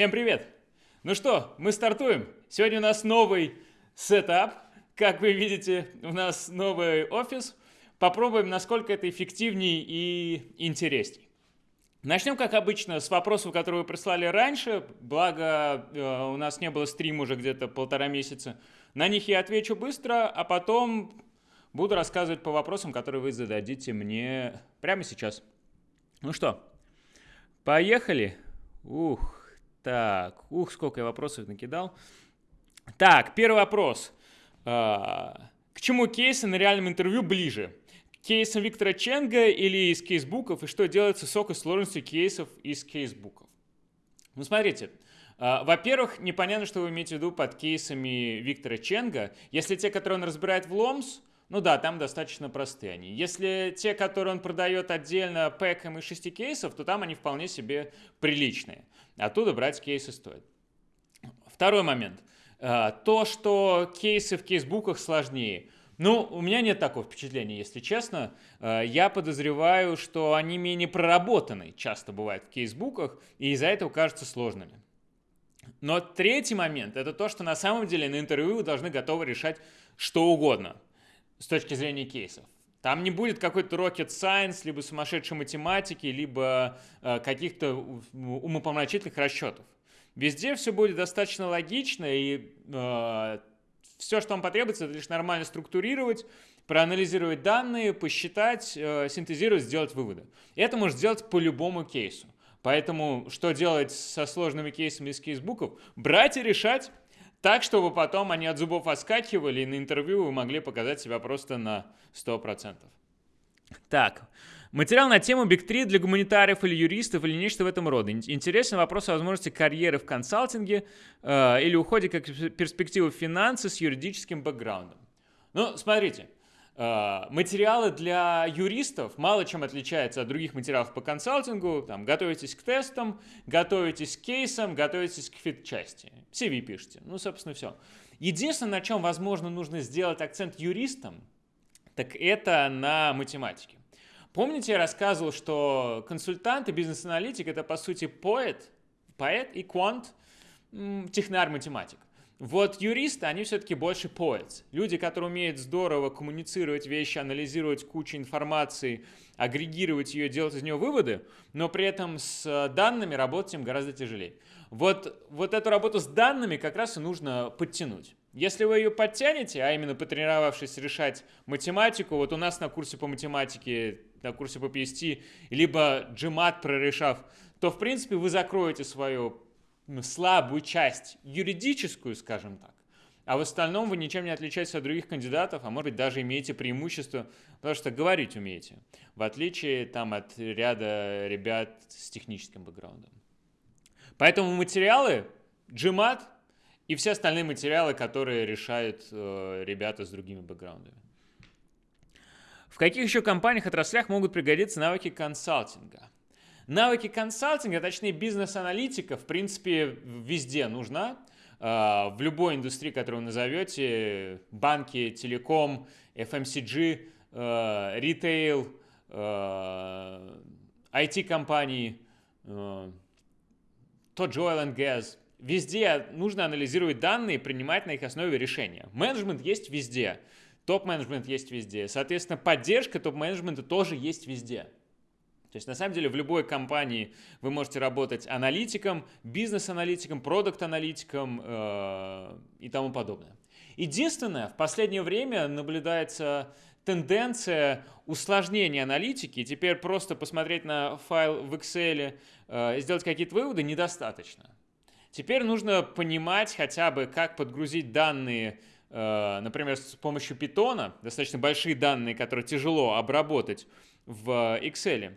Всем привет! Ну что, мы стартуем. Сегодня у нас новый сетап. Как вы видите, у нас новый офис. Попробуем, насколько это эффективнее и интересней. Начнем, как обычно, с вопросов, которые вы прислали раньше. Благо, э, у нас не было стрима уже где-то полтора месяца. На них я отвечу быстро, а потом буду рассказывать по вопросам, которые вы зададите мне прямо сейчас. Ну что, поехали? Ух, так, ух, сколько я вопросов накидал. Так, первый вопрос. А, к чему кейсы на реальном интервью ближе? К Виктора Ченга или из кейсбуков? И что делать с высокой сложностью кейсов из кейсбуков? Ну, смотрите. А, во-первых, непонятно, что вы имеете в виду под кейсами Виктора Ченга. Если те, которые он разбирает в Ломс, ну да, там достаточно простые они. Если те, которые он продает отдельно пэком из шести кейсов, то там они вполне себе приличные. Оттуда брать кейсы стоит. Второй момент. А, то, что кейсы в кейсбуках сложнее. Ну, у меня нет такого впечатления, если честно. А, я подозреваю, что они менее проработаны, часто бывает в кейсбуках, и из-за этого кажутся сложными. Но третий момент – это то, что на самом деле на интервью вы должны готовы решать что угодно с точки зрения кейсов. Там не будет какой-то rocket science, либо сумасшедшей математики, либо э, каких-то умопомрачительных расчетов. Везде все будет достаточно логично, и э, все, что вам потребуется, это лишь нормально структурировать, проанализировать данные, посчитать, э, синтезировать, сделать выводы. Это можно сделать по любому кейсу. Поэтому что делать со сложными кейсами из кейсбуков? Брать и решать так, чтобы потом они от зубов отскакивали, и на интервью вы могли показать себя просто на 100%. Так, материал на тему Big 3 для гуманитариев или юристов или нечто в этом роде. Интересен вопрос о возможности карьеры в консалтинге э, или уходе как перспективы финансы с юридическим бэкграундом. Ну, смотрите, материалы для юристов мало чем отличаются от других материалов по консалтингу. Там, готовитесь к тестам, готовитесь к кейсам, готовитесь к фит-части. CV пишите. Ну, собственно, все. Единственное, на чем, возможно, нужно сделать акцент юристам, так это на математике. Помните, я рассказывал, что консультант и бизнес-аналитик – это, по сути, поэт, поэт и квант, технарь-математик. Вот юристы, они все-таки больше poets. Люди, которые умеют здорово коммуницировать вещи, анализировать кучу информации, агрегировать ее, делать из нее выводы, но при этом с э, данными работать им гораздо тяжелее. Вот, вот эту работу с данными как раз и нужно подтянуть. Если вы ее подтянете, а именно потренировавшись решать математику, вот у нас на курсе по математике, на курсе по PST, либо GMAT прорешав, то в принципе вы закроете свою слабую часть, юридическую, скажем так, а в остальном вы ничем не отличаетесь от других кандидатов, а может быть даже имеете преимущество, потому что говорить умеете, в отличие там от ряда ребят с техническим бэкграундом. Поэтому материалы, GMAT и все остальные материалы, которые решают э, ребята с другими бэкграундами. В каких еще компаниях, отраслях могут пригодиться навыки консалтинга? Навыки консалтинга, точнее бизнес-аналитика, в принципе, везде нужна. А, в любой индустрии, которую вы назовете, банки, телеком, FMCG, а, ритейл, IT-компании, а, тот же oil and gas, везде нужно анализировать данные и принимать на их основе решения. Менеджмент есть везде, топ-менеджмент есть везде. Соответственно, поддержка топ-менеджмента тоже есть везде. То есть на самом деле в любой компании вы можете работать аналитиком, бизнес-аналитиком, продукт-аналитиком э, и тому подобное. Единственное, в последнее время наблюдается тенденция усложнения аналитики. Теперь просто посмотреть на файл в Excel э, и сделать какие-то выводы недостаточно. Теперь нужно понимать хотя бы, как подгрузить данные, э, например, с помощью Python, достаточно большие данные, которые тяжело обработать в Excel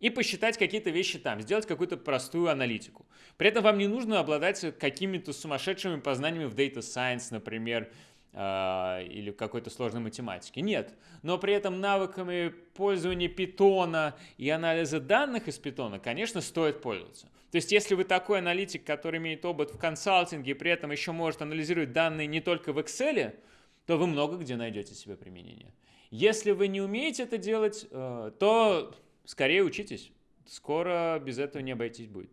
и посчитать какие-то вещи там, сделать какую-то простую аналитику. При этом вам не нужно обладать какими-то сумасшедшими познаниями в Data Science, например, а, или какой-то сложной математике. Нет. Но при этом навыками пользования питона и анализа данных из питона, конечно, стоит пользоваться. То есть, если вы такой аналитик, который имеет опыт в консалтинге и при этом еще может анализировать данные не только в Excel, то вы много где найдете себе применение. Если вы не умеете это делать, э, то скорее учитесь. Скоро без этого не обойтись будет.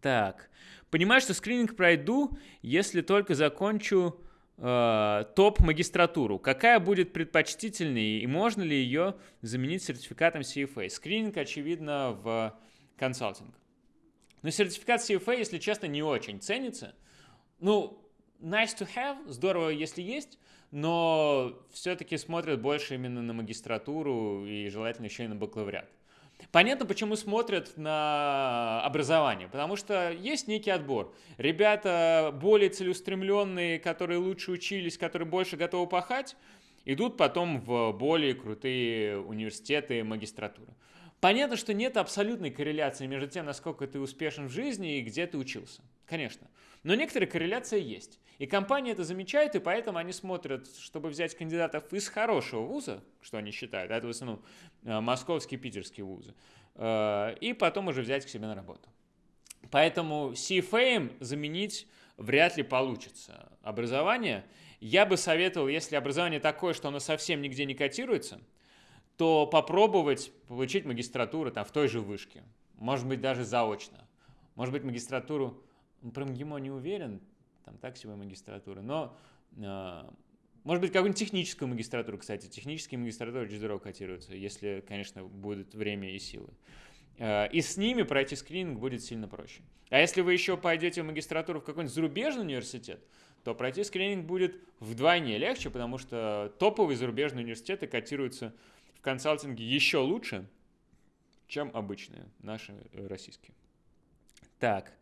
Так. Понимаю, что скрининг пройду, если только закончу э, топ-магистратуру. Какая будет предпочтительнее и можно ли ее заменить сертификатом CFA? Скрининг, очевидно, в консалтинг. Но сертификат CFA, если честно, не очень ценится. Ну, nice to have, здорово, если есть, но все-таки смотрят больше именно на магистратуру и желательно еще и на бакалавриат. Понятно, почему смотрят на образование, потому что есть некий отбор. Ребята более целеустремленные, которые лучше учились, которые больше готовы пахать, идут потом в более крутые университеты, магистратуры. Понятно, что нет абсолютной корреляции между тем, насколько ты успешен в жизни и где ты учился. Конечно. Но некоторая корреляция есть. И компания это замечает, и поэтому они смотрят, чтобы взять кандидатов из хорошего вуза, что они считают, это в основном э, московские, питерские вузы, э, и потом уже взять к себе на работу. Поэтому CFA заменить вряд ли получится. Образование, я бы советовал, если образование такое, что оно совсем нигде не котируется, то попробовать получить магистратуру там в той же вышке. Может быть, даже заочно. Может быть, магистратуру, про МГИМО не уверен, там так себе магистратура, но э, может быть, какую-нибудь техническую магистратуру, кстати. Технические магистратуры очень здорово котируются, если, конечно, будет время и силы. Э, и с ними пройти скрининг будет сильно проще. А если вы еще пойдете в магистратуру в какой-нибудь зарубежный университет, то пройти скрининг будет вдвойне легче, потому что топовые зарубежные университеты котируются в консалтинге еще лучше, чем обычные, наши э, российские. Так,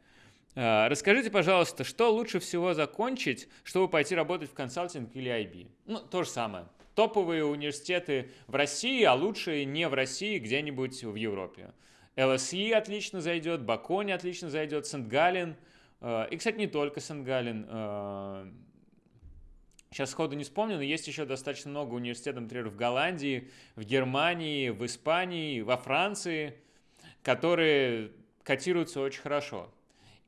расскажите, пожалуйста, что лучше всего закончить, чтобы пойти работать в консалтинг или IB? Ну, то же самое. Топовые университеты в России, а лучшие не в России, где-нибудь в Европе. LSE отлично зайдет, Бакони отлично зайдет, Сент-Галлен. Э, и, кстати, не только Сент-Галлен. Сейчас сходу не вспомню, но есть еще достаточно много университетов, например, в Голландии, в Германии, в Испании, во Франции, которые котируются очень хорошо.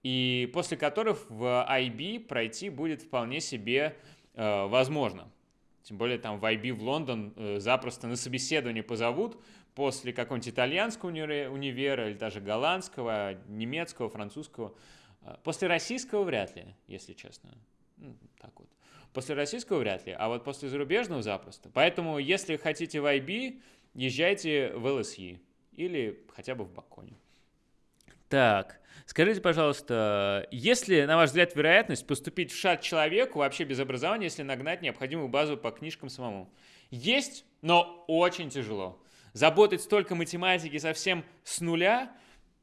И после которых в IB пройти будет вполне себе э, возможно. Тем более там в IB в Лондон э, запросто на собеседование позовут после какого-нибудь итальянского универа или даже голландского, немецкого, французского. Э, после российского вряд ли, если честно. Ну, так вот. После российского вряд ли, а вот после зарубежного запросто. Поэтому, если хотите в IB, езжайте в LSE или хотя бы в Баконе. Так, скажите, пожалуйста, есть ли, на ваш взгляд, вероятность поступить в ШАТ человеку вообще без образования, если нагнать необходимую базу по книжкам самому? Есть, но очень тяжело. Заботать столько математики совсем с нуля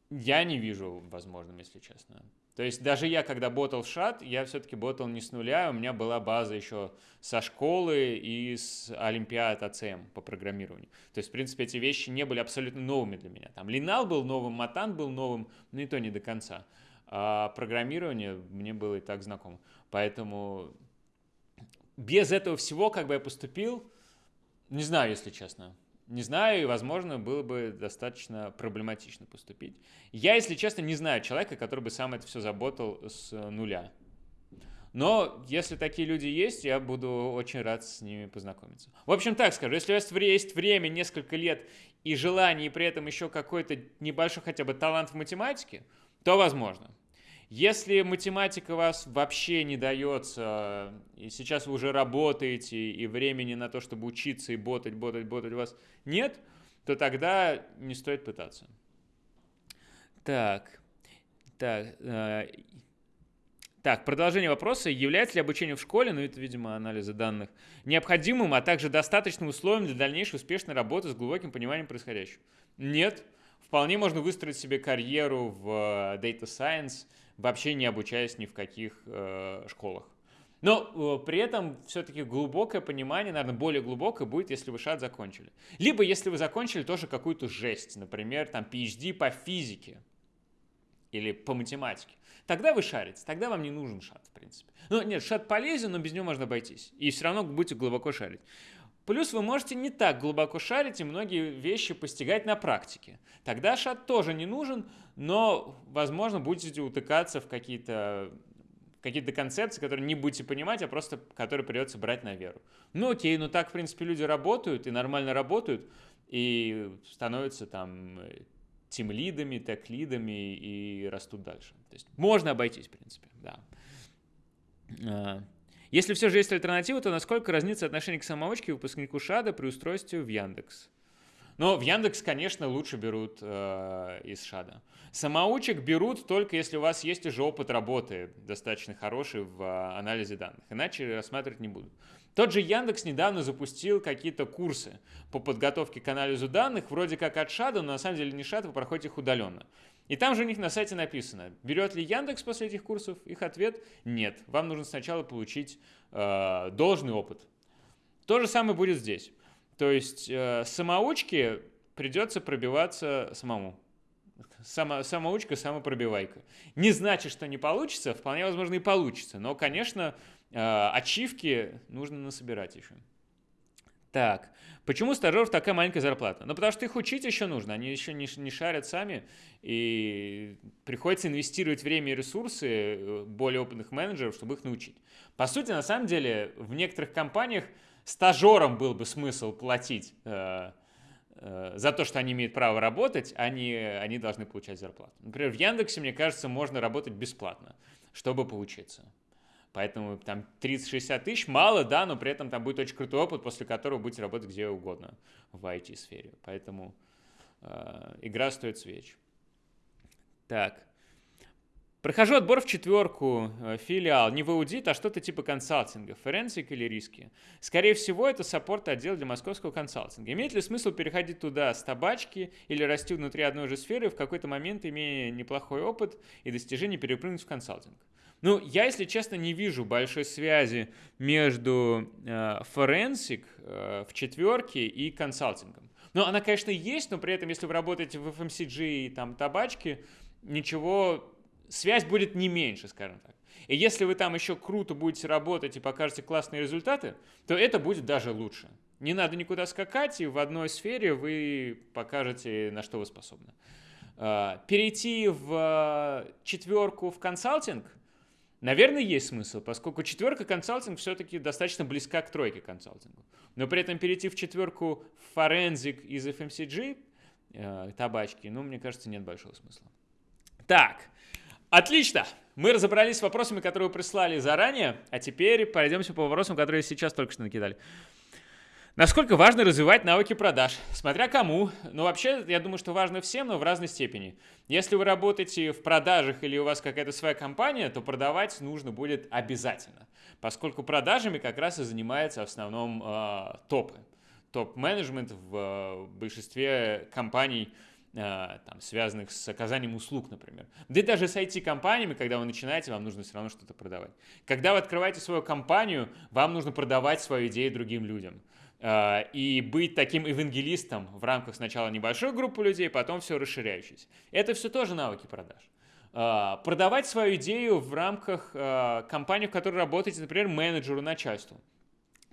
я не вижу возможным, если честно. То есть даже я, когда ботал шат, я все-таки ботал не с нуля, у меня была база еще со школы и с олимпиад АЦМ по программированию. То есть, в принципе, эти вещи не были абсолютно новыми для меня. Там Линал был новым, Матан был новым, но и то не до конца. А программирование мне было и так знакомо. Поэтому без этого всего, как бы я поступил, не знаю, если честно. Не знаю, и, возможно, было бы достаточно проблематично поступить. Я, если честно, не знаю человека, который бы сам это все заботал с нуля. Но если такие люди есть, я буду очень рад с ними познакомиться. В общем, так скажу, если у вас есть время, несколько лет и желание, и при этом еще какой-то небольшой хотя бы талант в математике, то возможно. Если математика вас вообще не дается, и сейчас вы уже работаете, и времени на то, чтобы учиться и ботать, ботать, ботать у вас нет, то тогда не стоит пытаться. Так, так, э, так, продолжение вопроса. Является ли обучение в школе, ну это, видимо, анализа данных, необходимым, а также достаточным условием для дальнейшей успешной работы с глубоким пониманием происходящего? Нет. Вполне можно выстроить себе карьеру в Data Science, вообще не обучаясь ни в каких э, школах. Но э, при этом все-таки глубокое понимание, наверное, более глубокое будет, если вы шат закончили. Либо если вы закончили тоже какую-то жесть, например, там PhD по физике или по математике. Тогда вы шарите, тогда вам не нужен шат, в принципе. Ну, нет, шат полезен, но без него можно обойтись. И все равно будете глубоко шарить. Плюс вы можете не так глубоко шарить и многие вещи постигать на практике. Тогда шат тоже не нужен, но, возможно, будете утыкаться в какие-то какие-то концепции, которые не будете понимать, а просто которые придется брать на веру. Ну окей, ну так, в принципе, люди работают и нормально работают, и становятся там тим-лидами, тег-лидами и растут дальше. То есть можно обойтись, в принципе, да. Если все же есть альтернатива, то насколько разнится отношение к самоучке выпускнику ШАДа при устройстве в Яндекс? Но в Яндекс, конечно, лучше берут э, из ШАДа. Самоучек берут только если у вас есть уже опыт работы достаточно хороший в э, анализе данных. Иначе рассматривать не будут. Тот же Яндекс недавно запустил какие-то курсы по подготовке к анализу данных, вроде как от ШАДа, но на самом деле не ШАД, вы проходите их удаленно. И там же у них на сайте написано, берет ли Яндекс после этих курсов? Их ответ – нет. Вам нужно сначала получить э, должный опыт. То же самое будет здесь. То есть э, самоучке придется пробиваться самому. Само, самоучка, самопробивайка. Не значит, что не получится, вполне возможно и получится. Но, конечно, э, ачивки нужно насобирать еще. Так, почему стажеров такая маленькая зарплата? Ну, потому что их учить еще нужно, они еще не, не шарят сами, и приходится инвестировать время и ресурсы э, более опытных менеджеров, чтобы их научить. По сути, на самом деле, в некоторых компаниях стажерам был бы смысл платить э, э, за то, что они имеют право работать, они, они должны получать зарплату. Например, в Яндексе, мне кажется, можно работать бесплатно, чтобы поучиться. Поэтому там 30-60 тысяч мало, да, но при этом там будет очень крутой опыт, после которого будете работать где угодно в IT-сфере. Поэтому э, игра стоит свеч. Так. Прохожу отбор в четверку, э, филиал, не в аудит, а что-то типа консалтинга, forensic или риски. Скорее всего, это support отдел для московского консалтинга. Имеет ли смысл переходить туда с табачки или расти внутри одной же сферы, в какой-то момент, имея неплохой опыт и достижение, перепрыгнуть в консалтинг? Ну, я, если честно, не вижу большой связи между э, forensic э, в четверке и консалтингом. Но она, конечно, есть, но при этом, если вы работаете в FMCG и там табачки, ничего связь будет не меньше, скажем так. И если вы там еще круто будете работать и покажете классные результаты, то это будет даже лучше. Не надо никуда скакать, и в одной сфере вы покажете, на что вы способны. А, перейти в четверку в консалтинг, наверное, есть смысл, поскольку четверка консалтинг все-таки достаточно близка к тройке консалтингу. Но при этом перейти в четверку форензик из FMCG, э, табачки, ну, мне кажется, нет большого смысла. Так, Отлично! Мы разобрались с вопросами, которые вы прислали заранее, а теперь пройдемся по вопросам, которые сейчас только что накидали. Насколько важно развивать навыки продаж? Смотря кому. Ну, вообще, я думаю, что важно всем, но в разной степени. Если вы работаете в продажах или у вас какая-то своя компания, то продавать нужно будет обязательно, поскольку продажами как раз и занимается в основном э, топы. Топ-менеджмент в э, большинстве компаний – Э, там, связанных с оказанием услуг, например. Да и даже с IT-компаниями, когда вы начинаете, вам нужно все равно что-то продавать. Когда вы открываете свою компанию, вам нужно продавать свою идею другим людям. Э, и быть таким евангелистом в рамках сначала небольшой группы людей, потом все расширяющейся. Это все тоже навыки продаж. Э, продавать свою идею в рамках компании, в которой работаете, например, менеджеру, начальству.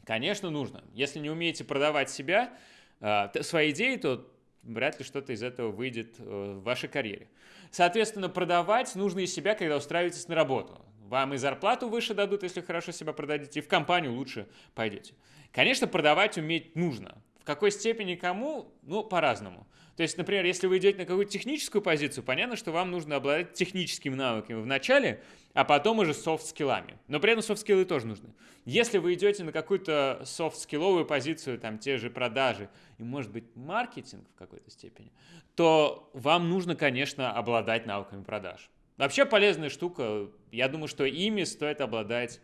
Конечно, нужно. Если не умеете продавать себя, свои идеи, то вряд ли что-то из этого выйдет э, в вашей карьере. Соответственно, продавать нужно из себя, когда устраиваетесь на работу. Вам и зарплату выше дадут, если хорошо себя продадите, и в компанию лучше пойдете. Конечно, продавать уметь нужно. В какой степени кому? Ну, по-разному. То есть, например, если вы идете на какую-то техническую позицию, понятно, что вам нужно обладать техническими навыками в начале, а потом уже софт-скиллами. Но при этом софт-скиллы тоже нужны. Если вы идете на какую-то софт-скилловую позицию, там те же продажи и, может быть, маркетинг в какой-то степени, то вам нужно, конечно, обладать навыками продаж. Вообще полезная штука. Я думаю, что ими стоит обладать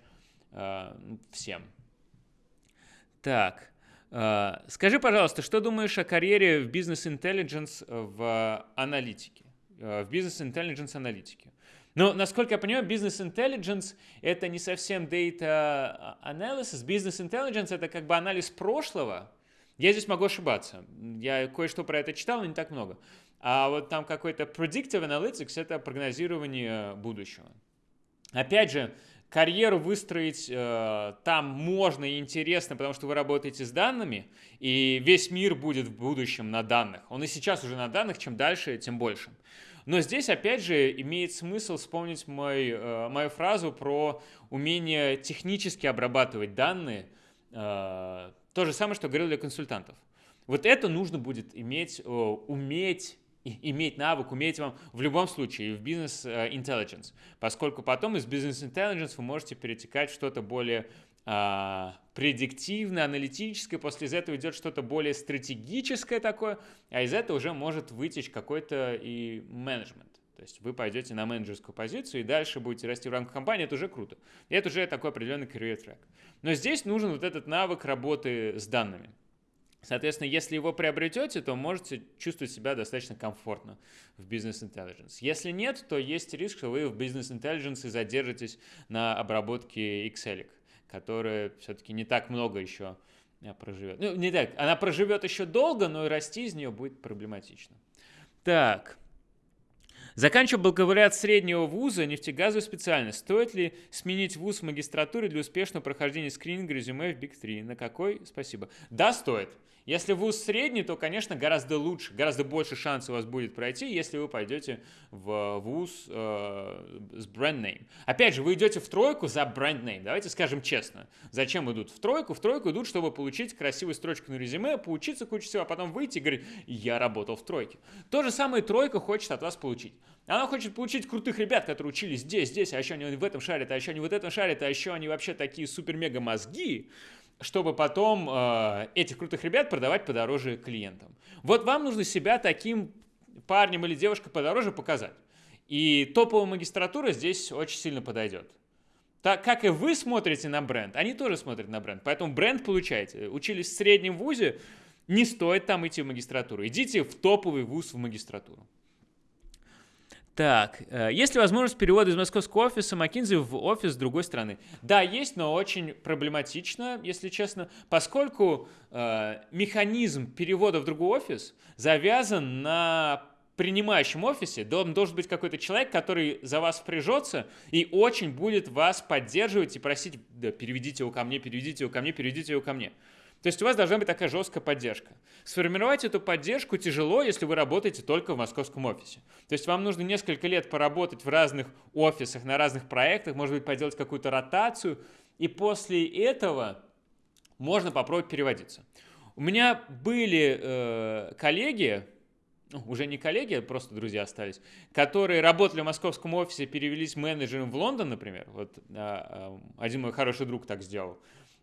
э, всем. Так. А, скажи, пожалуйста, что думаешь о карьере в business intelligence в аналитике, э, в бизнес-интеллигенс аналитике? Но, насколько я понимаю, бизнес-интеллигенс — это не совсем data analysis. Бизнес-интеллигенс — это как бы анализ прошлого. Я здесь могу ошибаться. Я кое-что про это читал, но не так много. А вот там какой-то predictive analytics — это прогнозирование будущего. Опять же, карьеру выстроить э, там можно и интересно, потому что вы работаете с данными, и весь мир будет в будущем на данных. Он и сейчас уже на данных, чем дальше, тем больше. Но здесь, опять же, имеет смысл вспомнить мой, э, мою фразу про умение технически обрабатывать данные. Э, то же самое, что говорил для консультантов. Вот это нужно будет иметь, э, уметь иметь навык, уметь вам в любом случае в бизнес э, intelligence, поскольку потом из бизнес intelligence вы можете перетекать в что-то более а, предиктивное, аналитическое, после этого идет что-то более стратегическое такое, а из этого уже может вытечь какой-то и менеджмент. То есть вы пойдете на менеджерскую позицию и дальше будете расти в рамках компании, это уже круто. И это уже такой определенный career track. Но здесь нужен вот этот навык работы с данными. Соответственно, если его приобретете, то можете чувствовать себя достаточно комфортно в бизнес intelligence. Если нет, то есть риск, что вы в бизнес intelligence и задержитесь на обработке Excel, которая все-таки не так много еще э, проживет. Ну, не так, она проживет еще долго, но и расти из нее будет проблематично. Так, Заканчивая бакалавриат среднего вуза, нефтегазовую специальность. Стоит ли сменить вуз в магистратуре для успешного прохождения скрининга резюме в Big 3? На какой? Спасибо. Да, стоит. Если вуз средний, то, конечно, гораздо лучше, гораздо больше шансов у вас будет пройти, если вы пойдете в вуз э, с бренд-нейм. Опять же, вы идете в тройку за бренд-нейм. Давайте скажем честно. Зачем идут в тройку? В тройку идут, чтобы получить красивую строчку на резюме, поучиться кучу всего, а потом выйти и говорить, я работал в тройке. То же самое тройка хочет от вас получить. Она хочет получить крутых ребят, которые учились здесь, здесь, а еще они в этом шарят, а еще они вот этом шарят, а еще они вообще такие супер-мега мозги, чтобы потом э, этих крутых ребят продавать подороже клиентам. Вот вам нужно себя таким парнем или девушкой подороже показать. И топовая магистратура здесь очень сильно подойдет. Так как и вы смотрите на бренд, они тоже смотрят на бренд. Поэтому бренд получаете. Учились в среднем вузе, не стоит там идти в магистратуру. Идите в топовый вуз в магистратуру. Так, э, есть ли возможность перевода из московского офиса McKinsey в офис другой страны? Да, есть, но очень проблематично, если честно, поскольку э, механизм перевода в другой офис завязан на принимающем офисе должен, должен быть какой-то человек, который за вас впряжется и очень будет вас поддерживать и просить, да, переведите его ко мне, переведите его ко мне, переведите его ко мне. То есть у вас должна быть такая жесткая поддержка. Сформировать эту поддержку тяжело, если вы работаете только в московском офисе. То есть вам нужно несколько лет поработать в разных офисах, на разных проектах, может быть, поделать какую-то ротацию, и после этого можно попробовать переводиться. У меня были э, коллеги, ну, уже не коллеги, а просто друзья остались, которые работали в московском офисе, перевелись менеджером в Лондон, например. Вот а, а, один мой хороший друг так сделал.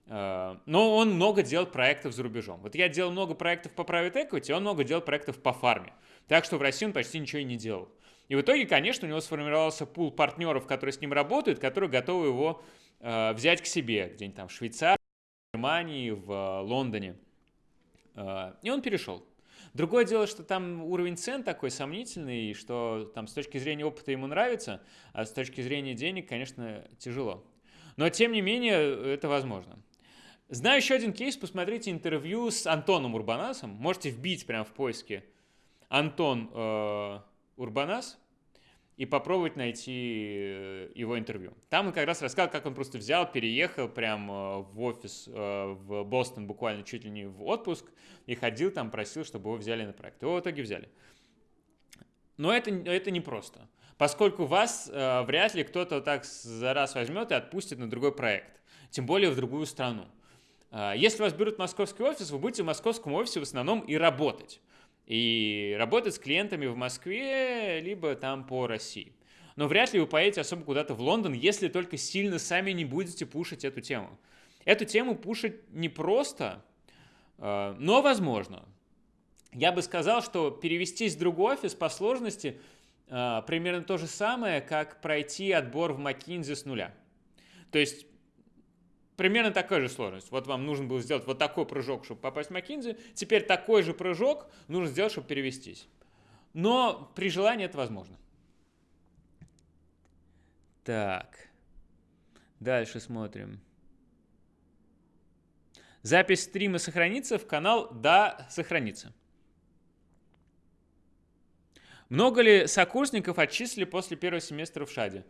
Э, но он много делал проектов за рубежом. Вот я делал много проектов по private equity, он много делал проектов по фарме. Так что в России он почти ничего и не делал. И в итоге, конечно, у него сформировался пул партнеров, которые с ним работают, которые готовы его э, взять к себе где-нибудь там в Швейцарии, в Германии, в э, Лондоне. Э, и он перешел. Другое дело, что там уровень цен такой сомнительный, что там с точки зрения опыта ему нравится, а с точки зрения денег, конечно, тяжело. Но тем не менее это возможно. Знаю еще один кейс, посмотрите интервью с Антоном Урбанасом. Можете вбить прямо в поиске Антон э, Урбанас и попробовать найти э, его интервью. Там он как раз рассказал, как он просто взял, переехал прям э, в офис э, в Бостон буквально чуть ли не в отпуск и ходил там, просил, чтобы его взяли на проект. Его в итоге взяли. Но это, это не просто, поскольку вас э, вряд ли кто-то так за раз возьмет и отпустит на другой проект, тем более в другую страну. А, если вас берут в московский офис, вы будете в московском офисе в основном и работать. И работать с клиентами в Москве, либо там по России. Но вряд ли вы поедете особо куда-то в Лондон, если только сильно сами не будете пушить эту тему. Эту тему пушить непросто, а, но возможно. Я бы сказал, что перевестись в другой офис по сложности а, примерно то же самое, как пройти отбор в McKinsey с нуля. То есть примерно такая же сложность. Вот вам нужно было сделать вот такой прыжок, чтобы попасть в McKinsey. Теперь такой же прыжок нужно сделать, чтобы перевестись. Но при желании это возможно. Так. Дальше смотрим. Запись стрима сохранится в канал? Да, сохранится. Много ли сокурсников отчислили после первого семестра в ШАДе?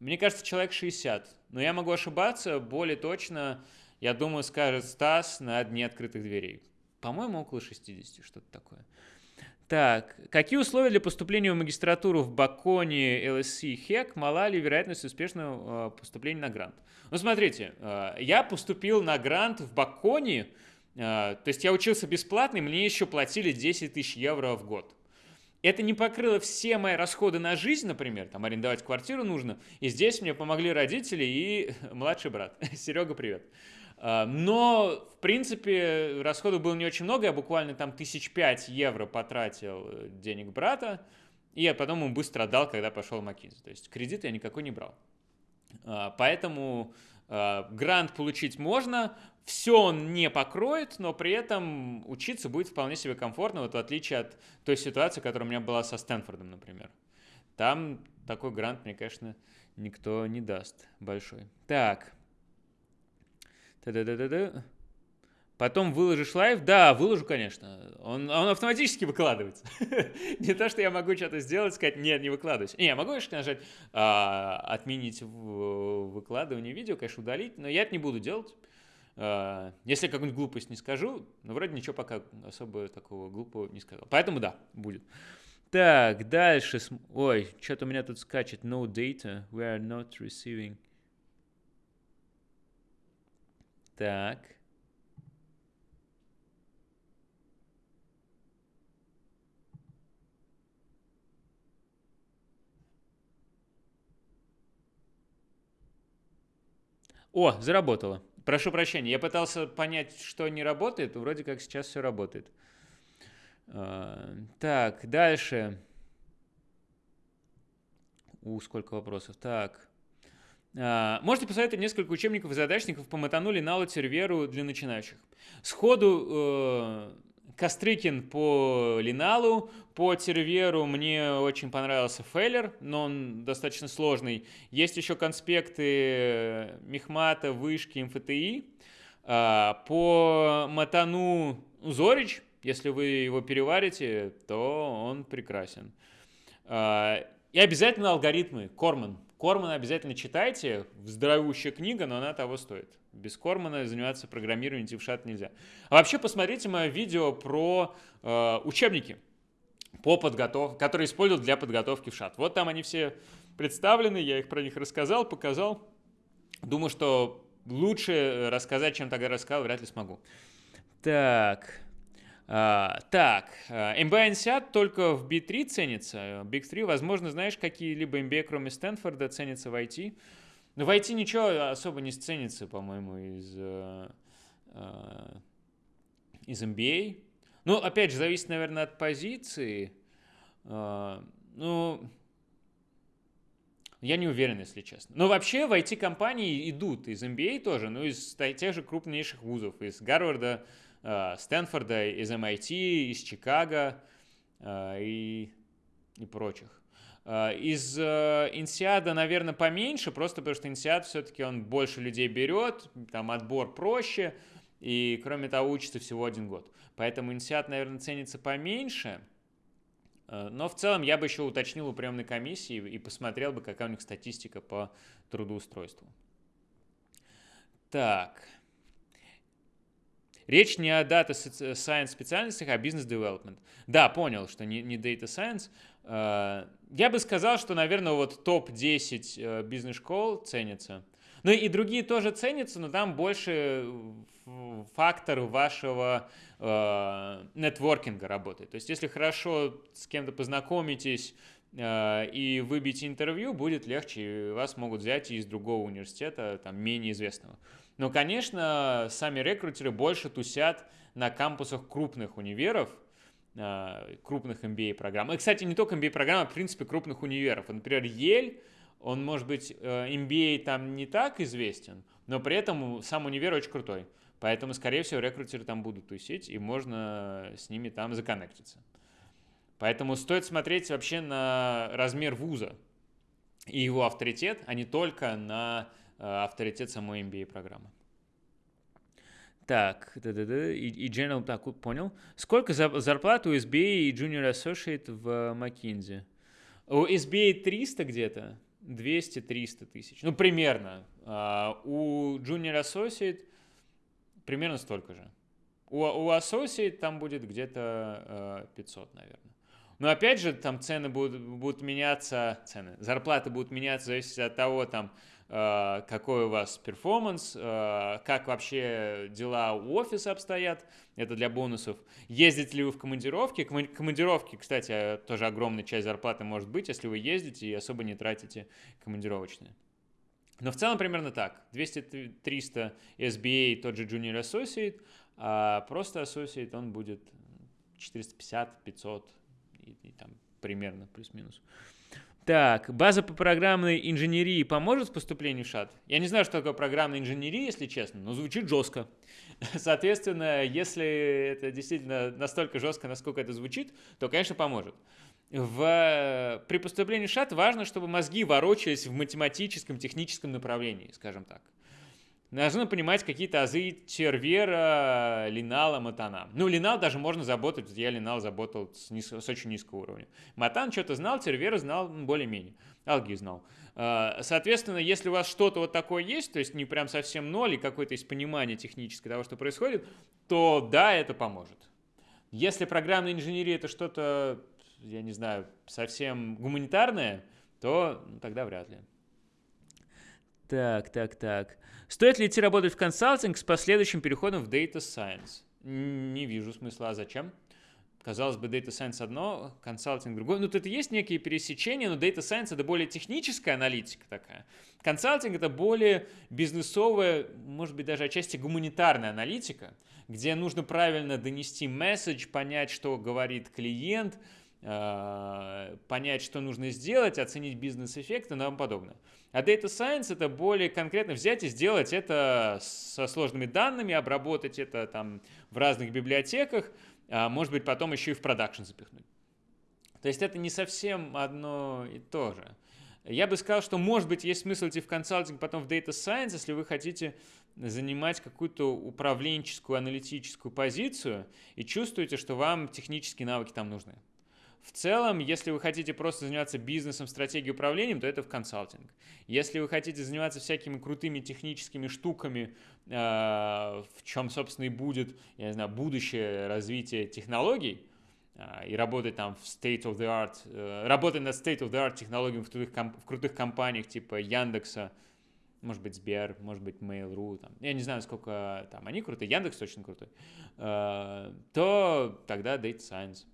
Мне кажется, человек 60. Но я могу ошибаться, более точно, я думаю, скажет Стас на дне открытых дверей. По-моему, около 60, что-то такое. Так, какие условия для поступления в магистратуру в Баконе, ЛСС и ХЕК? Мала ли вероятность успешного э, поступления на грант? Ну, смотрите, э, я поступил на грант в Баконе то есть я учился бесплатно, и мне еще платили 10 тысяч евро в год. Это не покрыло все мои расходы на жизнь, например, там арендовать квартиру нужно. И здесь мне помогли родители и младший брат. Серега, привет. А, но, в принципе, расходов было не очень много. Я буквально там тысяч пять евро потратил э, денег брата. И я потом ему быстро отдал, когда пошел в Макинзи. То есть кредит я никакой не брал. А, поэтому грант получить можно, все он не покроет, но при этом учиться будет вполне себе комфортно, вот в отличие от той ситуации, которая у меня была со Стэнфордом, например. Там такой грант мне, конечно, никто не даст большой. Так. Та-да-да-да-да. Потом выложишь live? Да, выложу, конечно. Он, он автоматически выкладывается. не то, что я могу что-то сделать, сказать, нет, не выкладываюсь. Не, я могу, конечно, нажать а, отменить выкладывание видео, конечно, удалить, но я это не буду делать. А, если какую-нибудь глупость не скажу, но вроде ничего пока особо такого глупого не сказал. Поэтому да, будет. Так, дальше. Ой, что-то у меня тут скачет. No data. We are not receiving. Так. О, заработало. Прошу прощения, я пытался понять, что не работает, вроде как сейчас все работает. А, так, дальше. У, сколько вопросов. Так. А, можете посоветовать несколько учебников и задачников по матану, линалу, серверу для начинающих. Сходу э, Кострыкин по Линалу, по Терверу мне очень понравился Фейлер, но он достаточно сложный. Есть еще конспекты Мехмата, Вышки, МФТИ. А, по Матану Зорич, если вы его переварите, то он прекрасен. А, и обязательно алгоритмы. Корман. Кормана обязательно читайте. Здоровущая книга, но она того стоит. Без Кормана заниматься программированием в нельзя. А вообще посмотрите мое видео про э, учебники, по подготов... которые используют для подготовки в шат. Вот там они все представлены, я их про них рассказал, показал. Думаю, что лучше рассказать, чем тогда рассказал, вряд ли смогу. Так, а, так, MBA INSEAD только в B3 ценится. Big 3, возможно, знаешь, какие-либо MBA, кроме Стэнфорда, ценятся в IT? Ну, в IT ничего особо не ценится, по-моему, из, э, э, из MBA. Ну, опять же, зависит, наверное, от позиции. Э, ну, я не уверен, если честно. Но вообще в IT-компании идут из MBA тоже, ну, из тех же крупнейших вузов, из Гарварда, Стэнфорда, из MIT, из Чикаго и, и прочих. Э, из э, Инсиада, наверное, поменьше, просто потому что Инсиад все-таки он больше людей берет, там отбор проще, и кроме того учится всего один год. Поэтому Инсиад, наверное, ценится поменьше, э, но в целом я бы еще уточнил у приемной комиссии и посмотрел бы, какая у них статистика по трудоустройству. Так. Речь не о Data Science специальностях, а Business Development. Да, понял, что не, не Data Science. Э, я бы сказал, что, наверное, вот топ-10 э, бизнес-школ ценится. Ну и другие тоже ценятся, но там больше фактор вашего э, нетворкинга работает. То есть если хорошо с кем-то познакомитесь э, и выбить интервью, будет легче, вас могут взять из другого университета, там, менее известного. Но, конечно, сами рекрутеры больше тусят на кампусах крупных универов, а, крупных MBA-программ. И, кстати, не только MBA-программ, а, в принципе, крупных универов. Например, Ель, он, может быть, MBA э, там не так известен, но при этом сам универ очень крутой. Поэтому, скорее всего, рекрутеры там будут тусить, и можно с ними там законнектиться. Поэтому стоит смотреть вообще на размер вуза и его авторитет, а не только на авторитет самой MBA-программы. Так, да, да, да. И, и General, так, понял. Сколько за, зарплат у SBA и Junior Associate в McKinsey? У SBA 300 где-то, 200-300 тысяч. Ну, примерно. А, у Junior Associate примерно столько же. У, у Associate там будет где-то а, 500, наверное. Но опять же, там цены будут, будут меняться, цены, зарплаты будут меняться в зависимости от того, там, э, какой у вас перформанс, э, как вообще дела у офиса обстоят, это для бонусов. Ездите ли вы в командировки? Командировки, кстати, тоже огромная часть зарплаты может быть, если вы ездите и особо не тратите командировочные. Но в целом примерно так. 200-300 SBA, тот же Junior Associate, а просто Associate он будет 450-500 и, и там примерно плюс-минус. Так, база по программной инженерии поможет в поступлении в ШАТ? Я не знаю, что такое программная инженерия, если честно, но звучит жестко. Соответственно, если это действительно настолько жестко, насколько это звучит, то, конечно, поможет. В, при поступлении в ШАТ важно, чтобы мозги ворочались в математическом, техническом направлении, скажем так должны понимать какие-то азы Червера, Линала, Матана. Ну, Линал даже можно заботать, я Линал заботал с, низ, с очень низкого уровня. Матан что-то знал, Червера знал более-менее. Алги знал. А, соответственно, если у вас что-то вот такое есть, то есть не прям совсем ноль и какое-то есть понимание техническое того, что происходит, то да, это поможет. Если программная инженерия это что-то, я не знаю, совсем гуманитарное, то ну, тогда вряд ли. Так, так, так. Стоит ли идти работать в консалтинг с последующим переходом в Data Science? Не вижу смысла. А зачем? Казалось бы, Data Science одно, консалтинг другое. Ну, тут есть некие пересечения, но Data Science это более техническая аналитика такая. Консалтинг это более бизнесовая, может быть, даже отчасти гуманитарная аналитика, где нужно правильно донести месседж, понять, что говорит клиент, понять, что нужно сделать, оценить бизнес-эффект и тому подобное. А Data Science это более конкретно взять и сделать это со сложными данными, обработать это там в разных библиотеках, а может быть потом еще и в продакшн запихнуть. То есть это не совсем одно и то же. Я бы сказал, что может быть есть смысл идти в консалтинг, потом в Data Science, если вы хотите занимать какую-то управленческую, аналитическую позицию и чувствуете, что вам технические навыки там нужны. В целом, если вы хотите просто заниматься бизнесом, стратегией управлением, то это в консалтинг. Если вы хотите заниматься всякими крутыми техническими штуками, э, в чем, собственно, и будет, я не знаю, будущее развитие технологий, э, и работать там в state of the art, э, работать над state of the art технологиями в крутых, в крутых компаниях типа Яндекса, может быть, Сбер, может быть, Mail.ru, там, я не знаю, сколько там они крутые, Яндекс очень крутой, то тогда Data Science.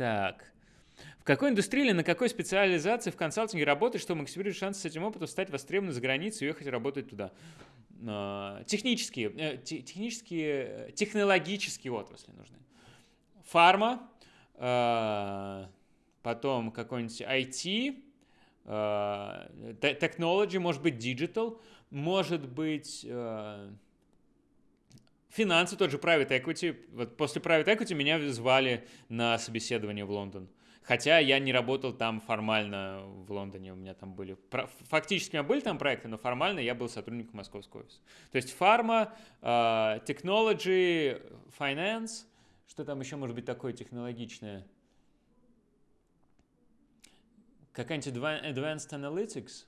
Так. В какой индустрии или на какой специализации в консалтинге работать, чтобы максимизировать шансы с этим опытом стать востребованным за границей и уехать работать туда? А, технические, э, технические, технологические отрасли нужны. Фарма, а, потом какой-нибудь IT, technology, может быть, digital, может быть Финансы, тот же private equity. Вот после private equity меня звали на собеседование в Лондон. Хотя я не работал там формально в Лондоне, у меня там были... Фактически у меня были там проекты, но формально я был сотрудником московского офиса. То есть фарма, uh, technology, finance, что там еще может быть такое технологичное? Какая-нибудь advanced analytics,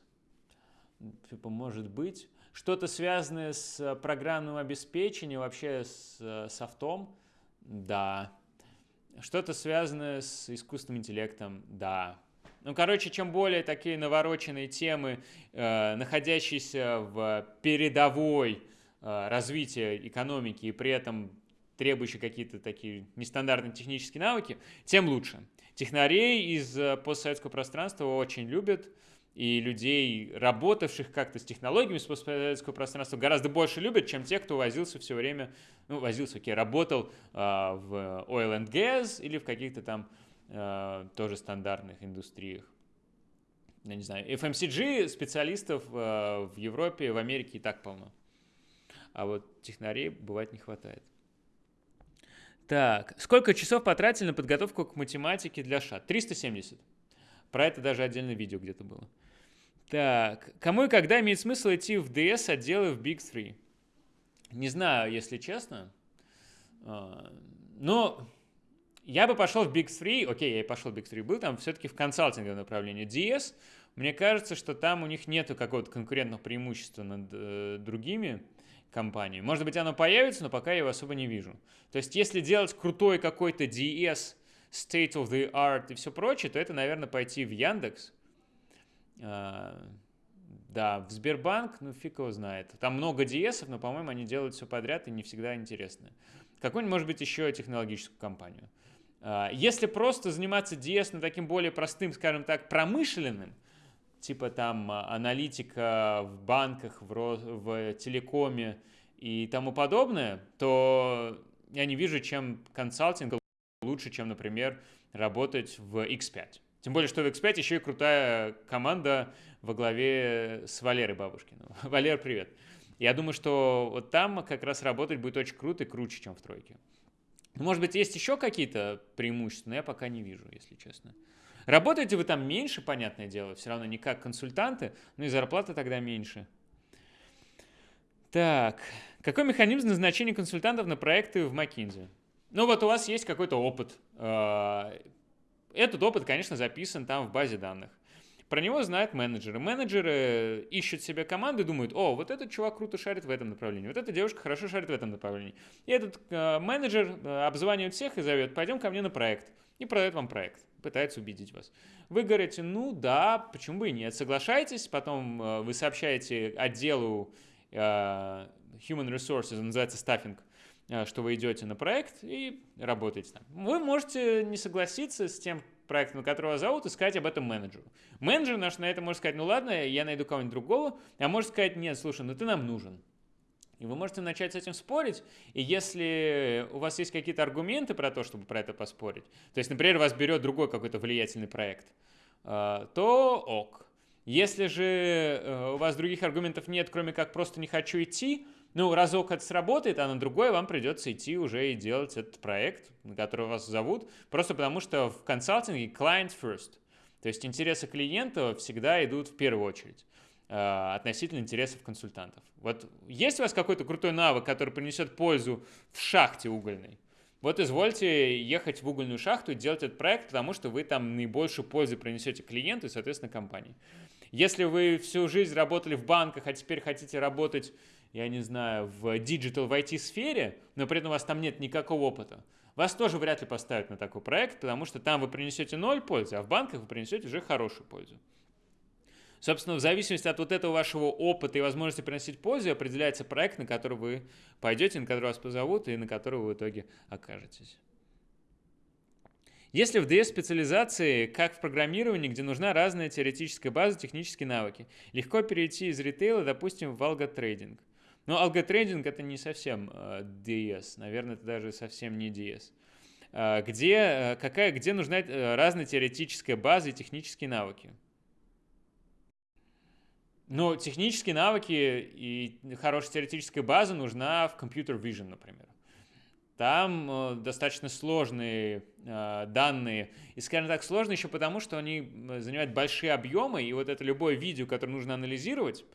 типа, может быть что-то связанное с э, программным обеспечением, вообще с э, софтом, да. Что-то связанное с искусственным интеллектом, да. Ну, короче, чем более такие навороченные темы, э, находящиеся в передовой э, развития экономики и при этом требующие какие-то такие нестандартные технические навыки, тем лучше. Технарей из э, постсоветского пространства очень любят и людей, работавших как-то с технологиями постсоветского пространства, гораздо больше любят, чем те, кто возился все время, ну, возился, окей, работал э, в oil and gas или в каких-то там э, тоже стандартных индустриях. Я не знаю, FMCG специалистов э, в Европе, в Америке и так полно. А вот технарей бывает не хватает. Так, сколько часов потратили на подготовку к математике для ШАТ? 370. Про это даже отдельное видео где-то было. Так, кому и когда имеет смысл идти в DS отделы в Big 3? Не знаю, если честно. А, но я бы пошел в Big 3, окей, я и пошел в Big 3, был там все-таки в консалтинговом направлении. DS, мне кажется, что там у них нету какого-то конкурентного преимущества над э, другими компаниями. Может быть, оно появится, но пока я его особо не вижу. То есть, если делать крутой какой-то DS, state of the art и все прочее, то это, наверное, пойти в Яндекс, Да, в Сбербанк, ну фиг его знает. Там много DS, но, по-моему, они делают все подряд и не всегда интересно. Какую-нибудь, может быть, еще технологическую компанию. А, если просто заниматься DS на таким более простым, скажем так, промышленным, типа там а, аналитика в банках, в, в телекоме и тому подобное, то я не вижу, чем консалтинг лучше, чем, например, работать в X5. Тем более, что в X5 еще и крутая команда во главе с Валерой Бабушкиным. Валер, привет. Я думаю, что вот там как раз работать будет очень круто и круче, чем в тройке. Может быть, есть еще какие-то преимущества, но я пока не вижу, если честно. Работаете вы там меньше, понятное дело, все равно не как консультанты, но и зарплата тогда меньше. Так, какой механизм назначения консультантов на проекты в McKinsey? Ну вот у вас есть какой-то опыт. Этот опыт, конечно, записан там в базе данных. Про него знают менеджеры. Менеджеры ищут себе команду и думают, о, вот этот чувак круто шарит в этом направлении, вот эта девушка хорошо шарит в этом направлении. И этот э, менеджер э, обзванивает всех и зовет, пойдем ко мне на проект. И продает вам проект, пытается убедить вас. Вы говорите, ну да, почему бы и нет, соглашайтесь, потом э, вы сообщаете отделу э, Human Resources, он называется стаффинг, что вы идете на проект и работаете там. Вы можете не согласиться с тем проектом, которого зовут, и сказать об этом менеджеру. Менеджер наш на это может сказать, ну ладно, я найду кого-нибудь другого, а может сказать, нет, слушай, ну ты нам нужен. И вы можете начать с этим спорить, и если у вас есть какие-то аргументы про то, чтобы про это поспорить, то есть, например, вас берет другой какой-то влиятельный проект, э, то ок. Если же э, у вас других аргументов нет, кроме как просто не хочу идти, ну, разок это сработает, а на другой вам придется идти уже и делать этот проект, на который вас зовут, просто потому что в консалтинге client first. То есть интересы клиента всегда идут в первую очередь э, относительно интересов консультантов. Вот есть у вас какой-то крутой навык, который принесет пользу в шахте угольной? Вот извольте ехать в угольную шахту и делать этот проект, потому что вы там наибольшую пользу принесете клиенту и, соответственно, компании. Если вы всю жизнь работали в банках, а теперь хотите работать я не знаю, в digital, в IT-сфере, но при этом у вас там нет никакого опыта, вас тоже вряд ли поставят на такой проект, потому что там вы принесете ноль пользы, а в банках вы принесете уже хорошую пользу. Собственно, в зависимости от вот этого вашего опыта и возможности приносить пользу, определяется проект, на который вы пойдете, на который вас позовут и на который вы в итоге окажетесь. Если в DS-специализации, как в программировании, где нужна разная теоретическая база, технические навыки, легко перейти из ритейла, допустим, в алготрейдинг – но алготрейдинг это не совсем uh, э, DS, наверное, это даже совсем не DS. Э, где, uh, какая, где нужна uh, разная теоретическая база и технические навыки? Но технические навыки и хорошая теоретическая база нужна в Computer Vision, например. Там э, достаточно сложные э, данные. И, скажем так, сложные еще потому, что они занимают большие объемы, и вот это любое видео, которое нужно анализировать, а,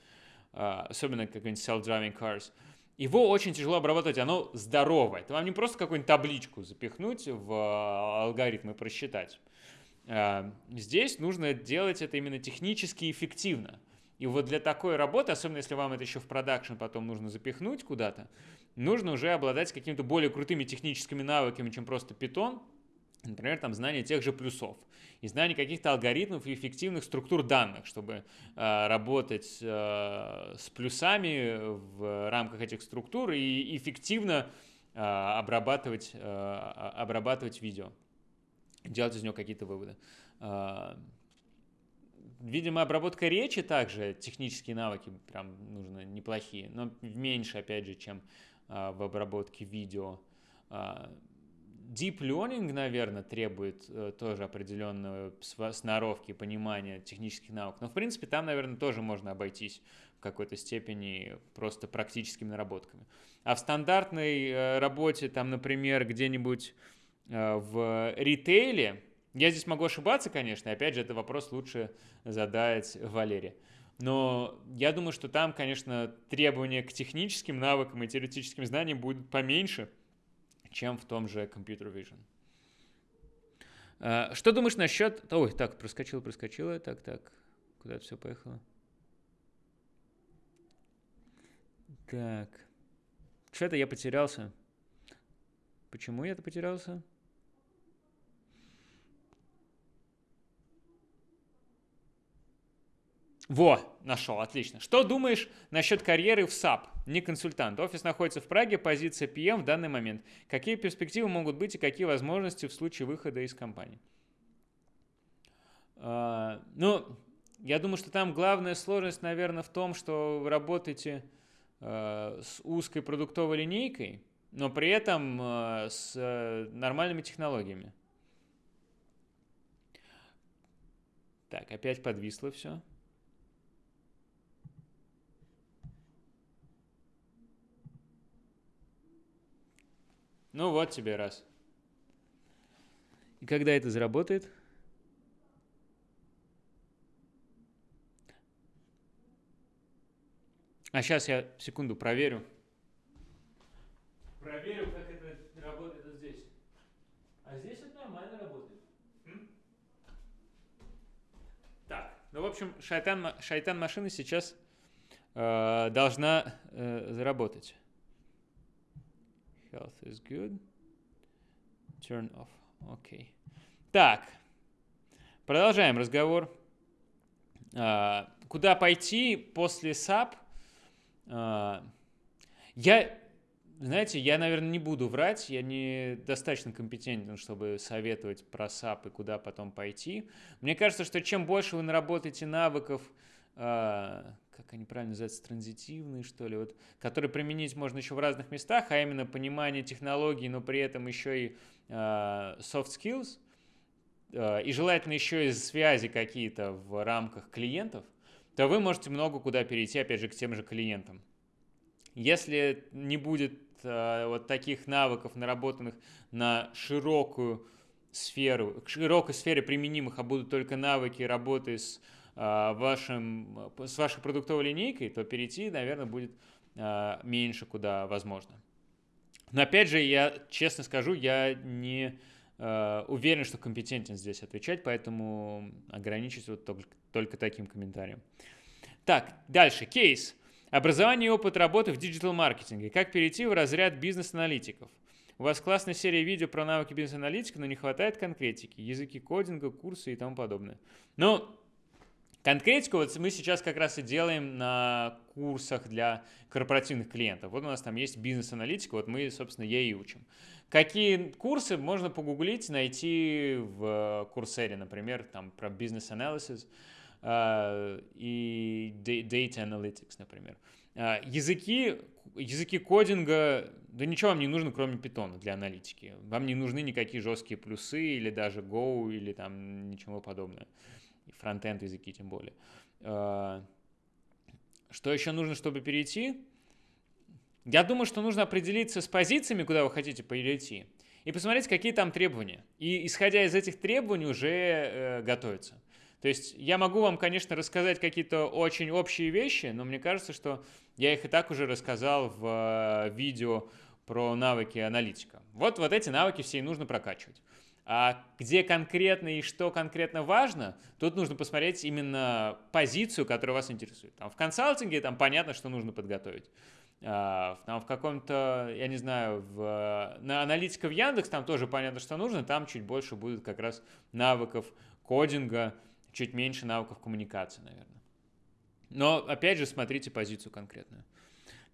особенно какой-нибудь self-driving cars, его очень тяжело обрабатывать, оно здоровое. Это вам не просто какую-нибудь табличку запихнуть в а, алгоритм и просчитать. А, здесь нужно делать это именно технически эффективно. И вот для такой работы, особенно если вам это еще в продакшн потом нужно запихнуть куда-то, нужно уже обладать какими-то более крутыми техническими навыками, чем просто Python, Например, там знание тех же плюсов и знание каких-то алгоритмов и эффективных структур данных, чтобы э, работать э, с плюсами в рамках этих структур и эффективно э, обрабатывать, э, обрабатывать видео, делать из него какие-то выводы. Э, видимо, обработка речи также, технические навыки прям нужны неплохие, но меньше, опять же, чем э, в обработке видео. Deep Learning, наверное, требует э, тоже определенной сноровки, понимания технических наук. Но, в принципе, там, наверное, тоже можно обойтись в какой-то степени просто практическими наработками. А в стандартной э, работе, там, например, где-нибудь э, в ритейле, я здесь могу ошибаться, конечно, опять же, это вопрос лучше задать Валере. Но я думаю, что там, конечно, требования к техническим навыкам и теоретическим знаниям будут поменьше – чем в том же Computer Vision. А, что думаешь насчет... Ой, так, проскочило, проскочило. Так, так, куда все поехало? Так. Что-то я потерялся. Почему я это потерялся? Во, нашел, отлично. Что думаешь насчет карьеры в SAP? Не консультант. Офис находится в Праге, позиция PM в данный момент. Какие перспективы могут быть и какие возможности в случае выхода из компании? Uh, ну, я думаю, что там главная сложность, наверное, в том, что вы работаете uh, с узкой продуктовой линейкой, но при этом uh, с нормальными технологиями. Так, опять подвисло все. Ну вот тебе раз. И когда это заработает? А сейчас я секунду проверю. Проверю, как это работает здесь. А здесь это нормально работает. М? Так, ну в общем, шайтан, шайтан машины сейчас э, должна э, заработать. Health is good. Turn off. Окей. Okay. Так. Продолжаем разговор. А, куда пойти после SAP? А, я, знаете, я, наверное, не буду врать. Я не достаточно компетентен, чтобы советовать про SAP и куда потом пойти. Мне кажется, что чем больше вы наработаете навыков, как они правильно называются, транзитивные, что ли, вот, которые применить можно еще в разных местах, а именно понимание технологий, но при этом еще и э, soft skills, э, и желательно еще и связи какие-то в рамках клиентов, то вы можете много куда перейти, опять же, к тем же клиентам. Если не будет вот таких навыков, наработанных на широкую сферу, к широкой сфере применимых, а будут только навыки работы с а, вашим, с вашей продуктовой линейкой, то перейти, наверное, будет а, меньше куда возможно. Но опять же, я честно скажу, я не уверен, что компетентен здесь отвечать, поэтому ограничусь вот только, только таким комментарием. Так, дальше. Кейс. Образование и опыт работы в диджитал-маркетинге. Как перейти в разряд бизнес-аналитиков? У вас классная серия видео про навыки бизнес-аналитика, но не хватает конкретики, языки кодинга, курсы и тому подобное. Но Конкретику вот мы сейчас как раз и делаем на курсах для корпоративных клиентов. Вот у нас там есть бизнес-аналитика, вот мы, собственно, ей и учим. Какие курсы можно погуглить, найти в курсере, например, там про бизнес-анализ uh, и data analytics, например. Uh, языки, языки кодинга, да ничего вам не нужно, кроме питона для аналитики. Вам не нужны никакие жесткие плюсы или даже Go или там ничего подобного и фронтенд языки тем более. А, что еще нужно, чтобы перейти? Я думаю, что нужно определиться с позициями, куда вы хотите перейти, и посмотреть, какие там требования. И исходя из этих требований уже э, готовиться. То есть я могу вам, конечно, рассказать какие-то очень общие вещи, но мне кажется, что я их и так уже рассказал в э, видео про навыки аналитика. Вот, вот эти навыки все и нужно прокачивать. А где конкретно и что конкретно важно, тут нужно посмотреть именно позицию, которая вас интересует. Там в консалтинге там понятно, что нужно подготовить. А, там в каком-то, я не знаю, в, на аналитика в Яндекс там тоже понятно, что нужно, там чуть больше будет как раз навыков кодинга, чуть меньше навыков коммуникации, наверное. Но опять же смотрите позицию конкретную.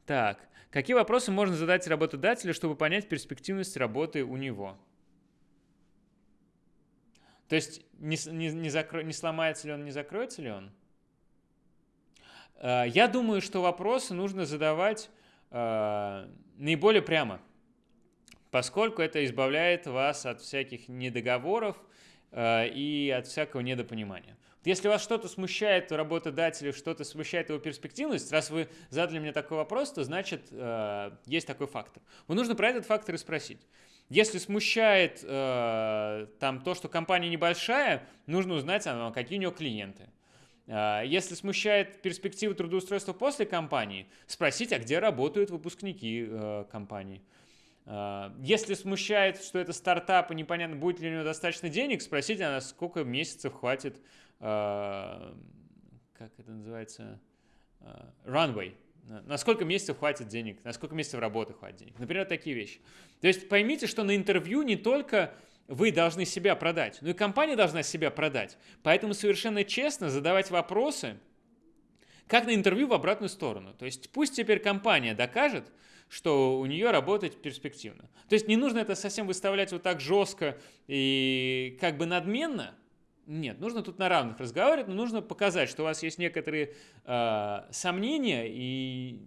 Так, какие вопросы можно задать работодателю, чтобы понять перспективность работы у него? То есть не, не, не, закро... не сломается ли он, не закроется ли он? Э, я думаю, что вопросы нужно задавать э, наиболее прямо, поскольку это избавляет вас от всяких недоговоров э, и от всякого недопонимания. Если вас что-то смущает у работодателя, что-то смущает его перспективность, раз вы задали мне такой вопрос, то значит есть такой фактор. Вам нужно про этот фактор и спросить. Если смущает э, там то, что компания небольшая, нужно узнать, а, какие у нее клиенты. Э, если смущает перспективы трудоустройства после компании, спросить, а где работают выпускники э, компании. Э, если смущает, что это стартап и непонятно, будет ли у него достаточно денег, спросить, а сколько месяцев хватит, э, как это называется, э, runway, на сколько месяцев хватит денег, на сколько месяцев работы хватит денег. Например, такие вещи. То есть поймите, что на интервью не только вы должны себя продать, но и компания должна себя продать. Поэтому совершенно честно задавать вопросы Как на интервью в обратную сторону. То есть пусть теперь компания докажет, что у нее работать перспективно. То есть не нужно это совсем выставлять вот так жестко и как бы надменно. Нет, нужно тут на равных разговаривать, но нужно показать, что у вас есть некоторые э, сомнения и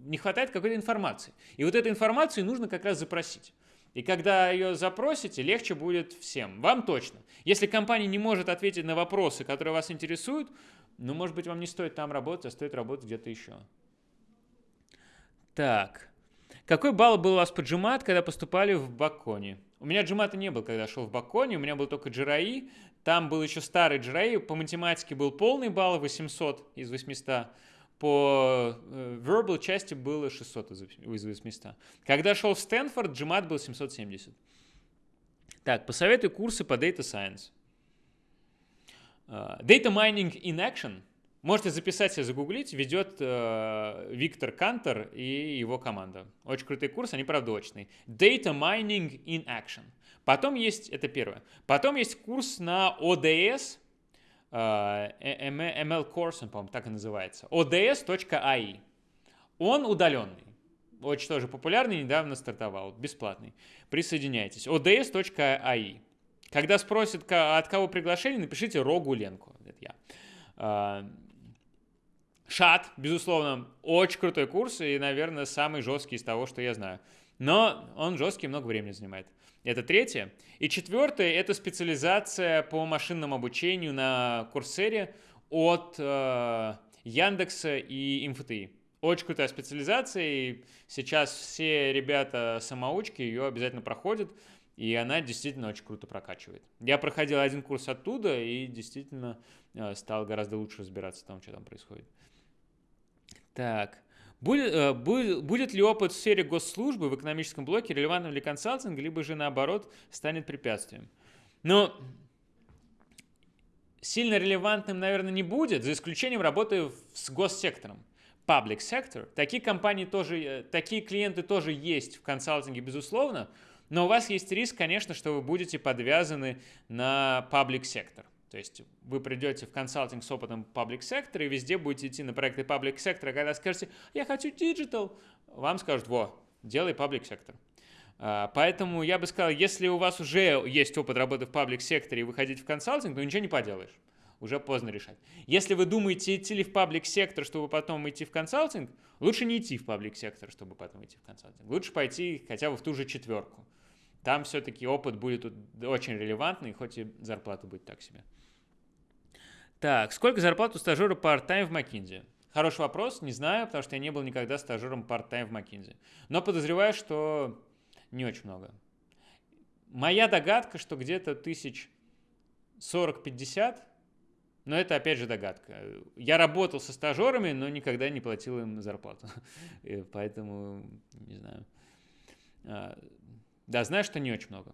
не хватает какой-то информации. И вот эту информацию нужно как раз запросить. И когда ее запросите, легче будет всем. Вам точно. Если компания не может ответить на вопросы, которые вас интересуют, ну, может быть, вам не стоит там работать, а стоит работать где-то еще. Так. Какой балл был у вас по джимат, когда поступали в Баконе? У меня джимата не был, когда шел в Баконе, у меня был только джираи. Там был еще старый джираи, по математике был полный балл, 800 из 800 по э, verbal части было 600 из 800. Когда шел в Стэнфорд, GMAT был 770. Так, посоветуй курсы по Data Science. Uh, data Mining in Action. Можете записать себе, загуглить. Ведет uh, Виктор Кантер и его команда. Очень крутый курс, они правда очные. Data Mining in Action. Потом есть, это первое. Потом есть курс на ODS, ML э, Course, по-моему, так и называется, ods.ai. Он удаленный. Очень тоже популярный, недавно стартовал, бесплатный. Присоединяйтесь. ods.ai. Когда спросят, от кого приглашение, напишите Рогу Ленку. Это я. А, Шат, безусловно, очень крутой курс и, наверное, самый жесткий из того, что я знаю. Но он жесткий, много времени занимает. Это третье. И четвертое – это специализация по машинному обучению на Курсере от э, Яндекса и МФТИ. Очень крутая специализация, и сейчас все ребята-самоучки ее обязательно проходят, и она действительно очень круто прокачивает. Я проходил один курс оттуда и действительно э, стал гораздо лучше разбираться в том, что там происходит. Так. Будет, э, будет, будет ли опыт в сфере госслужбы в экономическом блоке релевантным для консалтинга, либо же наоборот станет препятствием? Но сильно релевантным, наверное, не будет, за исключением работы с госсектором. Public sector. Такие компании тоже, э, такие клиенты тоже есть в консалтинге, безусловно, но у вас есть риск, конечно, что вы будете подвязаны на public sector. То есть вы придете в консалтинг с опытом public sector и везде будете идти на проекты public sector, а когда скажете, я хочу digital, вам скажут, во, делай public sector. А, поэтому я бы сказал, если у вас уже есть опыт работы в public секторе и вы хотите в консалтинг, то ничего не поделаешь. Уже поздно решать. Если вы думаете, идти ли в паблик сектор, чтобы потом идти в консалтинг, лучше не идти в паблик сектор, чтобы потом идти в консалтинг. Лучше пойти хотя бы в ту же четверку. Там все-таки опыт будет очень релевантный, хоть и зарплата будет так себе. Так, сколько зарплат у стажера part-time в McKinsey? Хороший вопрос, не знаю, потому что я не был никогда стажером part-time в McKinsey. Но подозреваю, что не очень много. Моя догадка, что где-то тысяч 40-50, но это опять же догадка. Я работал со стажерами, но никогда не платил им зарплату. Поэтому, не знаю. А, да, знаю, что не очень много.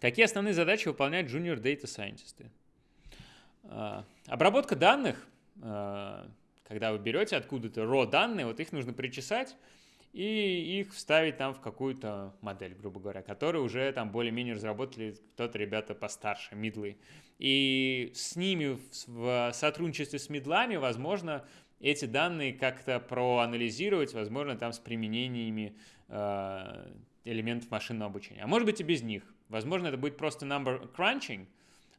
Какие основные задачи выполняют junior data scientists? А, обработка данных, а, когда вы берете откуда-то raw данные, вот их нужно причесать и их вставить там в какую-то модель, грубо говоря, которую уже там более-менее разработали кто-то ребята постарше, мидлы. И с ними в сотрудничестве с мидлами, возможно, эти данные как-то проанализировать, возможно, там с применениями э, элементов машинного обучения. А может быть и без них. Возможно, это будет просто number crunching,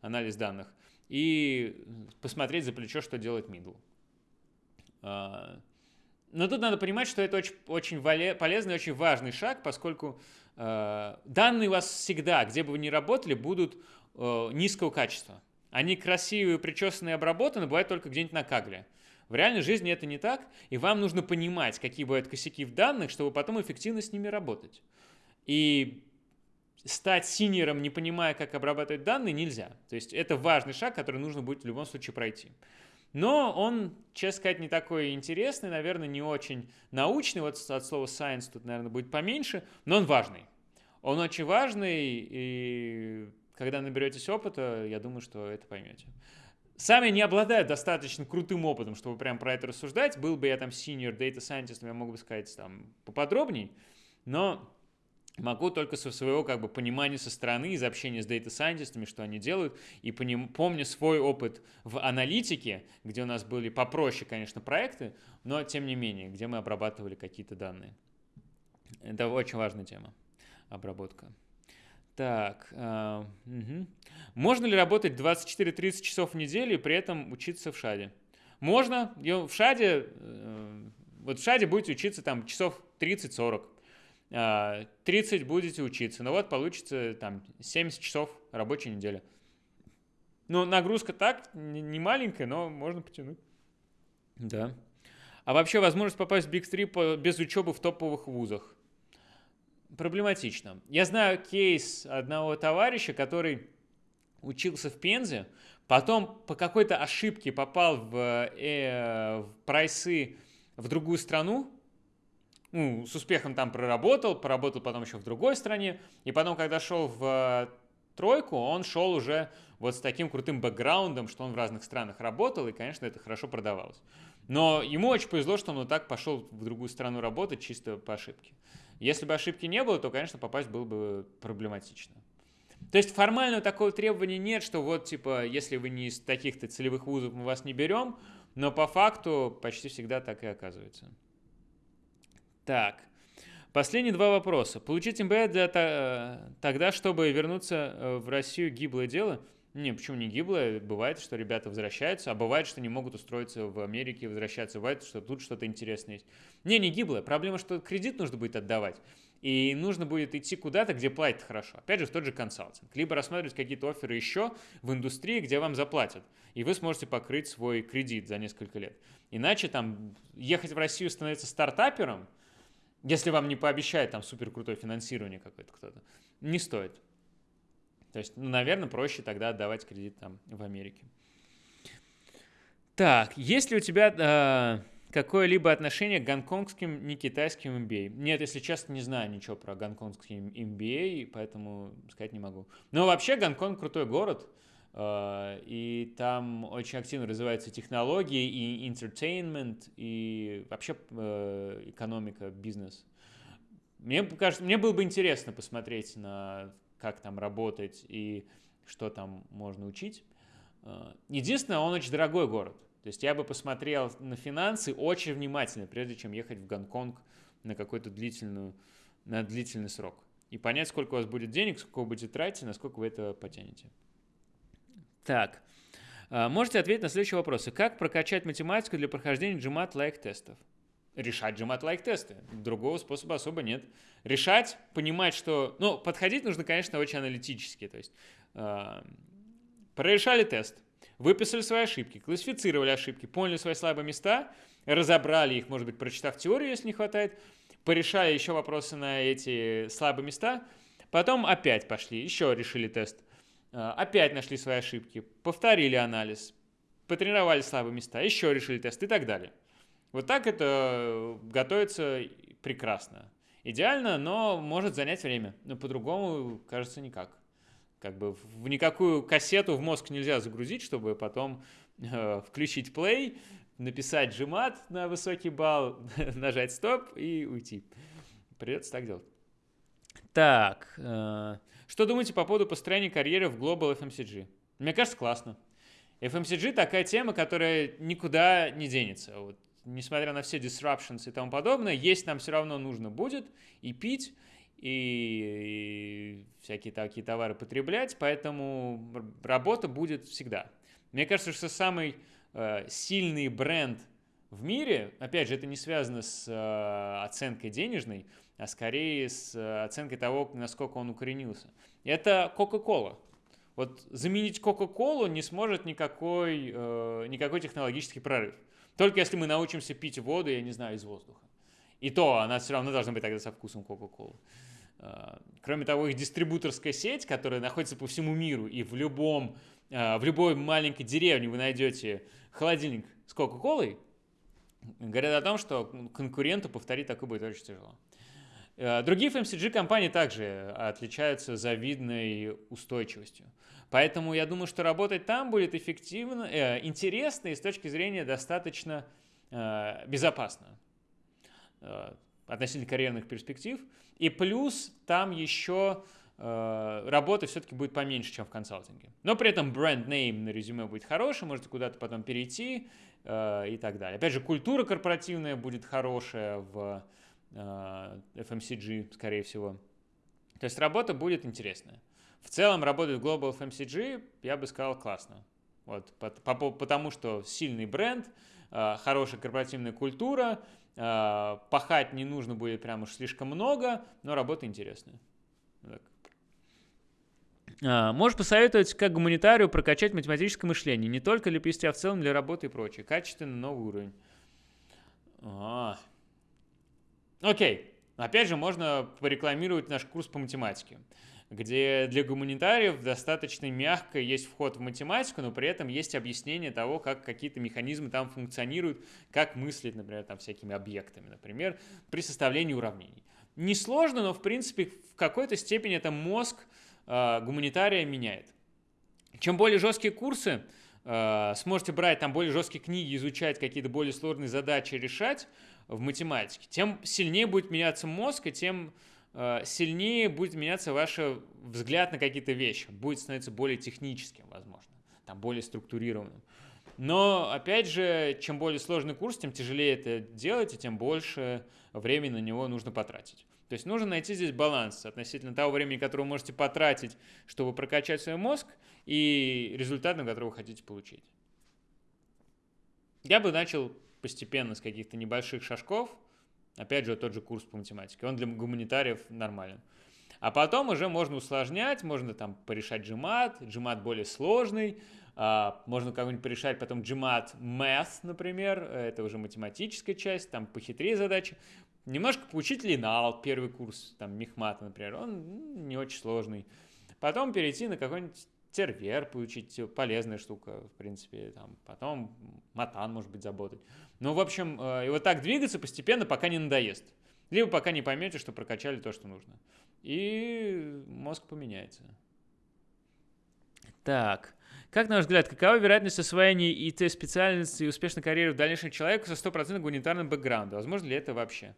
анализ данных, и посмотреть за плечо, что делает middle. А, но тут надо понимать, что это очень, очень полезный, очень важный шаг, поскольку э, данные у вас всегда, где бы вы ни работали, будут э, низкого качества. Они красивые, причесанные, обработаны, бывают только где-нибудь на кагле. В реальной жизни это не так, и вам нужно понимать, какие бывают косяки в данных, чтобы потом эффективно с ними работать. И стать синером, не понимая, как обрабатывать данные, нельзя. То есть это важный шаг, который нужно будет в любом случае пройти. Но он, честно сказать, не такой интересный, наверное, не очень научный. Вот от слова science тут, наверное, будет поменьше, но он важный. Он очень важный, и когда наберетесь опыта, я думаю, что это поймете. Сами не обладаю достаточно крутым опытом, чтобы прям про это рассуждать. Был бы я там senior data scientist, я мог бы сказать там поподробней. Но могу только со своего как бы понимания со стороны, из общения с дата-сайентистами, что они делают, и поним, помню свой опыт в аналитике, где у нас были попроще, конечно, проекты, но тем не менее, где мы обрабатывали какие-то данные. Это очень важная тема, обработка. Так, э, угу. можно ли работать 24-30 часов в неделю и при этом учиться в ШАДе? Можно, в ШАДе, э, вот в ШАДе будете учиться там часов 30-40, 30 а, будете учиться, но вот получится там 70 часов рабочей недели. Ну, нагрузка так, не маленькая, но можно потянуть. Да. А вообще возможность попасть в Big 3 без учебы в топовых вузах. Проблематично. Я знаю кейс одного товарища, который учился в Пензе, потом по какой-то ошибке попал в, э, в прайсы в другую страну, ну, с успехом там проработал, поработал потом еще в другой стране, и потом, когда шел в тройку, он шел уже вот с таким крутым бэкграундом, что он в разных странах работал, и, конечно, это хорошо продавалось. Но ему очень повезло, что он вот так пошел в другую страну работать чисто по ошибке. Если бы ошибки не было, то, конечно, попасть было бы проблематично. То есть формально такого требования нет, что вот, типа, если вы не из таких-то целевых вузов, мы вас не берем, но по факту почти всегда так и оказывается. Так. Последние два вопроса. Получить МБА для э, тогда, чтобы вернуться э, в Россию, гиблое дело? Не, почему не гиблое? Бывает, что ребята возвращаются, а бывает, что не могут устроиться в Америке, возвращаться. Бывает, что тут что-то интересное есть. Не, не гиблое. Проблема, что кредит нужно будет отдавать. И нужно будет идти куда-то, где платят хорошо. Опять же, в тот же консалтинг. Либо рассматривать какие-то оферы еще в индустрии, где вам заплатят. И вы сможете покрыть свой кредит за несколько лет. Иначе там ехать в Россию становиться стартапером – если вам не пообещает там супер крутое финансирование какое-то кто-то, не стоит. То есть, ну, наверное, проще тогда отдавать кредит там в Америке. Так, есть ли у тебя э, какое-либо отношение к гонконгским, не китайским MBA? Нет, если честно, не знаю ничего про гонконгский MBA, поэтому сказать не могу. Но вообще Гонконг крутой город. Э, и там очень активно развиваются технологии и entertainment, и вообще э, экономика, бизнес. Мне кажется, мне было бы интересно посмотреть на как там работать и что там можно учить. Э, единственное, он очень дорогой город. То есть я бы посмотрел на финансы очень внимательно, прежде чем ехать в Гонконг на какой-то длительную, на длительный срок. И понять, сколько у вас будет денег, сколько вы будете тратить, насколько вы это потянете. Так, а, можете ответить на следующие вопросы. Как прокачать математику для прохождения GMAT-like тестов? Решать GMAT-like тесты. Другого способа особо нет. Решать, понимать, что... Ну, подходить нужно, конечно, очень аналитически. То есть, э, прорешали тест, выписали свои ошибки, классифицировали ошибки, поняли свои слабые места, разобрали их, может быть, прочитав теорию, если не хватает, порешали еще вопросы на эти слабые места, потом опять пошли, еще решили тест – опять нашли свои ошибки, повторили анализ, потренировали слабые места, еще решили тест и так далее. Вот так это готовится прекрасно. Идеально, но может занять время. Но по-другому, кажется, никак. Как бы в никакую кассету в мозг нельзя загрузить, чтобы потом э, включить play, написать GMAT на высокий балл, нажать стоп и уйти. Придется так делать. Так, э, что думаете по поводу построения карьеры в Global FMCG? Мне кажется, классно. FMCG такая тема, которая никуда не денется. Вот, несмотря на все disruptions и тому подобное, есть нам все равно нужно будет и пить, и, и всякие такие товары потреблять, поэтому работа будет всегда. Мне кажется, что самый э, сильный бренд в мире, опять же, это не связано с э, оценкой денежной, а скорее с э, оценкой того, насколько он укоренился. Это Coca-Cola. Вот заменить Coca-Cola не сможет никакой, э, никакой технологический прорыв. Только если мы научимся пить воду, я не знаю, из воздуха. И то она все равно должна быть тогда со вкусом Coca-Cola. Э, кроме того, их дистрибуторская сеть, которая находится по всему миру, и в, любом, э, в любой маленькой деревне вы найдете холодильник с Кока-Колой, говорят о том, что конкуренту повторить такое будет очень тяжело. Э, другие FMCG-компании также отличаются завидной устойчивостью. Поэтому я думаю, что работать там будет эффективно, э, интересно и с точки зрения достаточно э, безопасно. Э, относительно карьерных перспектив. И плюс там еще э, работы все-таки будет поменьше, чем в консалтинге. Но при этом бренд-нейм на резюме будет хороший, можете куда-то потом перейти э, и так далее. Опять же, культура корпоративная будет хорошая в э, FMCG, скорее всего. То есть работа будет интересная. В целом работать в Global FMCG, я бы сказал, классно. Вот, потому что сильный бренд, э, хорошая корпоративная культура, э, пахать не нужно будет прям уж слишком много, но работа интересная. Так. Можешь посоветовать, как гуманитарию прокачать математическое мышление, не только для PST, а в целом для работы и прочее. Качественный новый уровень. А. Окей. Опять же, можно порекламировать наш курс по математике, где для гуманитариев достаточно мягко есть вход в математику, но при этом есть объяснение того, как какие-то механизмы там функционируют, как мыслить, например, там всякими объектами, например, при составлении уравнений. Несложно, но в принципе в какой-то степени это мозг э, гуманитария меняет. Чем более жесткие курсы, э, сможете брать там более жесткие книги, изучать какие-то более сложные задачи, решать в математике, тем сильнее будет меняться мозг, и тем э, сильнее будет меняться ваш взгляд на какие-то вещи. Будет становиться более техническим, возможно, там более структурированным. Но, опять же, чем более сложный курс, тем тяжелее это делать, и тем больше времени на него нужно потратить. То есть нужно найти здесь баланс относительно того времени, которое вы можете потратить, чтобы прокачать свой мозг, и результат, на который вы хотите получить. Я бы начал постепенно с каких-то небольших шажков. Опять же, тот же курс по математике. Он для гуманитариев нормален. А потом уже можно усложнять, можно там порешать GMAT, GMAT более сложный, а, можно как-нибудь порешать потом GMAT Math, например, это уже математическая часть, там похитрее задачи. Немножко поучить Линал, первый курс, там, Мехмата, например, он не очень сложный. Потом перейти на какой-нибудь тервер получить, полезная штука, в принципе, там, потом матан, может быть, заботать. Ну, в общем, э, и вот так двигаться постепенно, пока не надоест. Либо пока не поймете, что прокачали то, что нужно. И мозг поменяется. Так. Как, на ваш взгляд, какова вероятность освоения ИТ-специальности и успешной карьеры в дальнейшем человека со стопроцентным гуманитарным бэкграундом? Возможно ли это вообще?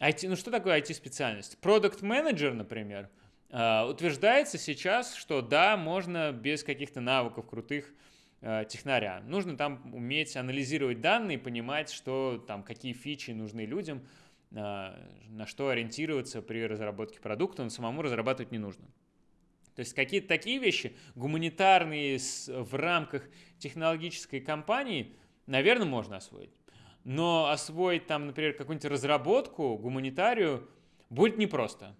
IT, ну что такое IT-специальность? Продукт менеджер, например, утверждается сейчас, что да, можно без каких-то навыков крутых э, технаря. Нужно там уметь анализировать данные, понимать, что там, какие фичи нужны людям, э, на что ориентироваться при разработке продукта, но самому разрабатывать не нужно. То есть какие-то такие вещи, гуманитарные в рамках технологической компании, наверное, можно освоить но освоить там, например, какую-нибудь разработку, гуманитарию, будет непросто.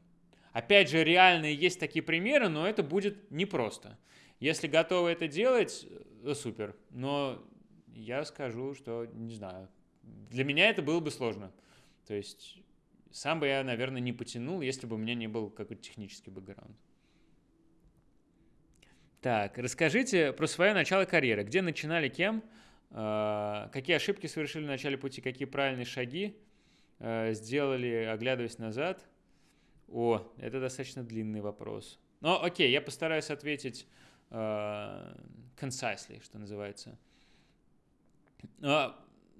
Опять же, реальные есть такие примеры, но это будет непросто. Если готовы это делать, э, супер. Но я скажу, что, не знаю, для меня это было бы сложно. То есть сам бы я, наверное, не потянул, если бы у меня не был какой-то технический бэкграунд. Так, расскажите про свое начало карьеры. Где начинали, кем? А, какие ошибки совершили в начале пути, какие правильные шаги а, сделали, оглядываясь назад? О, это достаточно длинный вопрос. Но окей, я постараюсь ответить uh, concisely, что называется. Uh,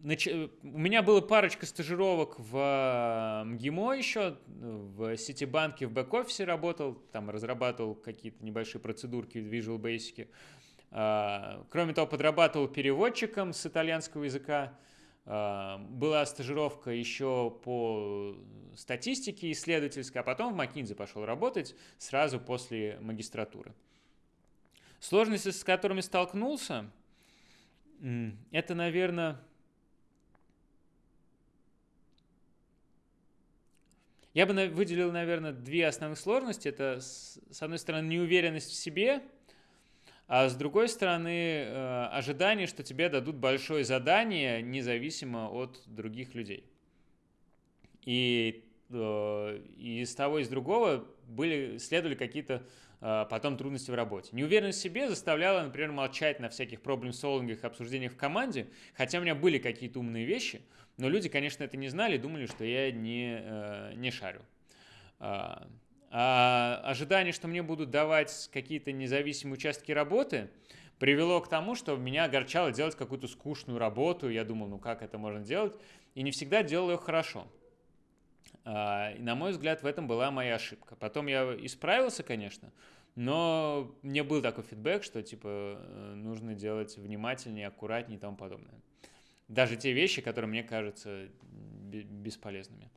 нач... У меня было парочка стажировок в МГИМО еще, в Ситибанке, в бэк-офисе работал, там разрабатывал какие-то небольшие процедурки в Visual Basic. А, кроме того, подрабатывал переводчиком с итальянского языка. А, была стажировка еще по статистике исследовательской, а потом в McKinsey пошел работать сразу после магистратуры. Сложности, с которыми столкнулся, это, наверное, я бы выделил, наверное, две основных сложности. Это, с одной стороны, неуверенность в себе – а с другой стороны, э, ожидание, что тебе дадут большое задание, независимо от других людей. И, э, из того, и из другого были, следовали какие-то э, потом трудности в работе. Неуверенность в себе заставляла, например, молчать на всяких проблем-солвингах, обсуждениях в команде, хотя у меня были какие-то умные вещи, но люди, конечно, это не знали, думали, что я не, не шарю. А, ожидание, что мне будут давать какие-то независимые участки работы, привело к тому, что меня огорчало делать какую-то скучную работу. Я думал, ну как это можно делать? И не всегда делал ее хорошо. А, и, на мой взгляд, в этом была моя ошибка. Потом я исправился, конечно, но мне был такой фидбэк, что типа э, нужно делать внимательнее, аккуратнее и тому подобное. Даже те вещи, которые мне кажутся бесполезными.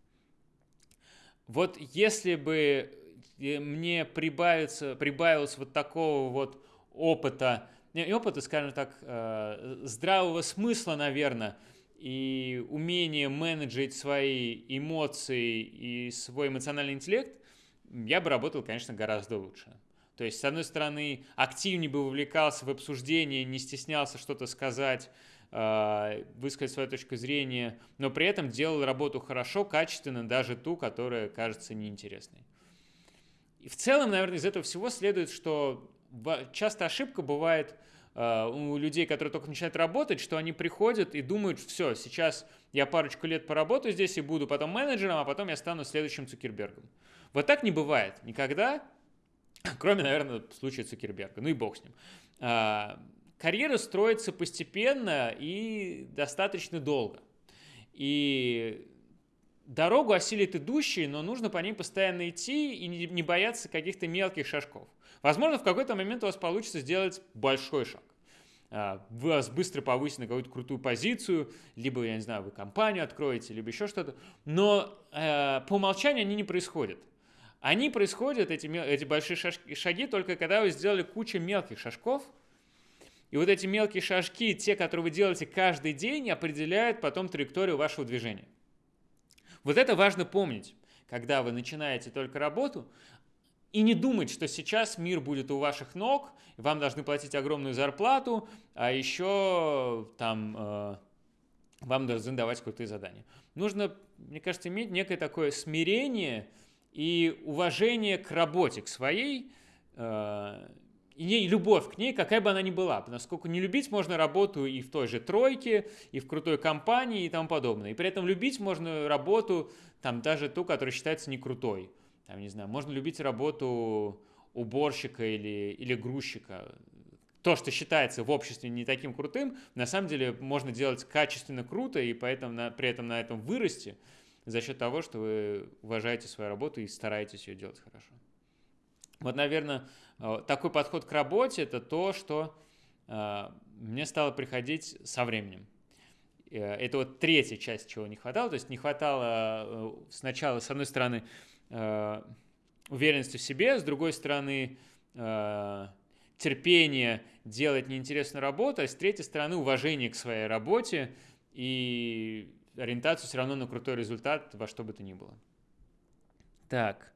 Вот если бы мне прибавится, прибавилось вот такого вот опыта, не опыта, скажем так, э, здравого смысла, наверное, и умение менеджить свои эмоции и свой эмоциональный интеллект, я бы работал, конечно, гораздо лучше. То есть, с одной стороны, активнее бы вовлекался в обсуждение, не стеснялся что-то сказать, а, высказать свою точку зрения, но при этом делал работу хорошо, качественно, даже ту, которая кажется неинтересной. И в целом, наверное, из этого всего следует, что часто ошибка бывает а, у людей, которые только начинают работать, что они приходят и думают, все, сейчас я парочку лет поработаю здесь и буду потом менеджером, а потом я стану следующим Цукербергом. Вот так не бывает никогда, Кроме, наверное, случая Цукерберга. Ну и бог с ним. А, карьера строится постепенно и достаточно долго. И дорогу осилит идущий, но нужно по ней постоянно идти и не бояться каких-то мелких шажков. Возможно, в какой-то момент у вас получится сделать большой шаг. А, вы вас быстро повысите на какую-то крутую позицию, либо, я не знаю, вы компанию откроете, либо еще что-то. Но э, по умолчанию они не происходят. Они происходят, эти, эти большие шажки, шаги, только когда вы сделали кучу мелких шажков. И вот эти мелкие шажки, те, которые вы делаете каждый день, определяют потом траекторию вашего движения. Вот это важно помнить, когда вы начинаете только работу, и не думать, что сейчас мир будет у ваших ног, вам должны платить огромную зарплату, а еще там э, вам должны давать крутые задания. Нужно, мне кажется, иметь некое такое смирение – и уважение к работе, к своей, э, и любовь к ней, какая бы она ни была. Насколько не любить можно работу и в той же тройке, и в крутой компании и тому подобное. И при этом любить можно работу, там даже ту, которая считается не крутой. Там, не знаю, можно любить работу уборщика или, или грузчика. То, что считается в обществе не таким крутым, на самом деле можно делать качественно круто, и поэтому на, при этом на этом вырасти – за счет того, что вы уважаете свою работу и стараетесь ее делать хорошо. Вот, наверное, такой подход к работе – это то, что э, мне стало приходить со временем. Э, это вот третья часть, чего не хватало. То есть не хватало сначала, с одной стороны, уверенности в себе, с другой стороны, терпения делать неинтересную работу, а с третьей стороны, уважение к своей работе и ориентацию все равно на крутой результат во что бы то ни было. Так.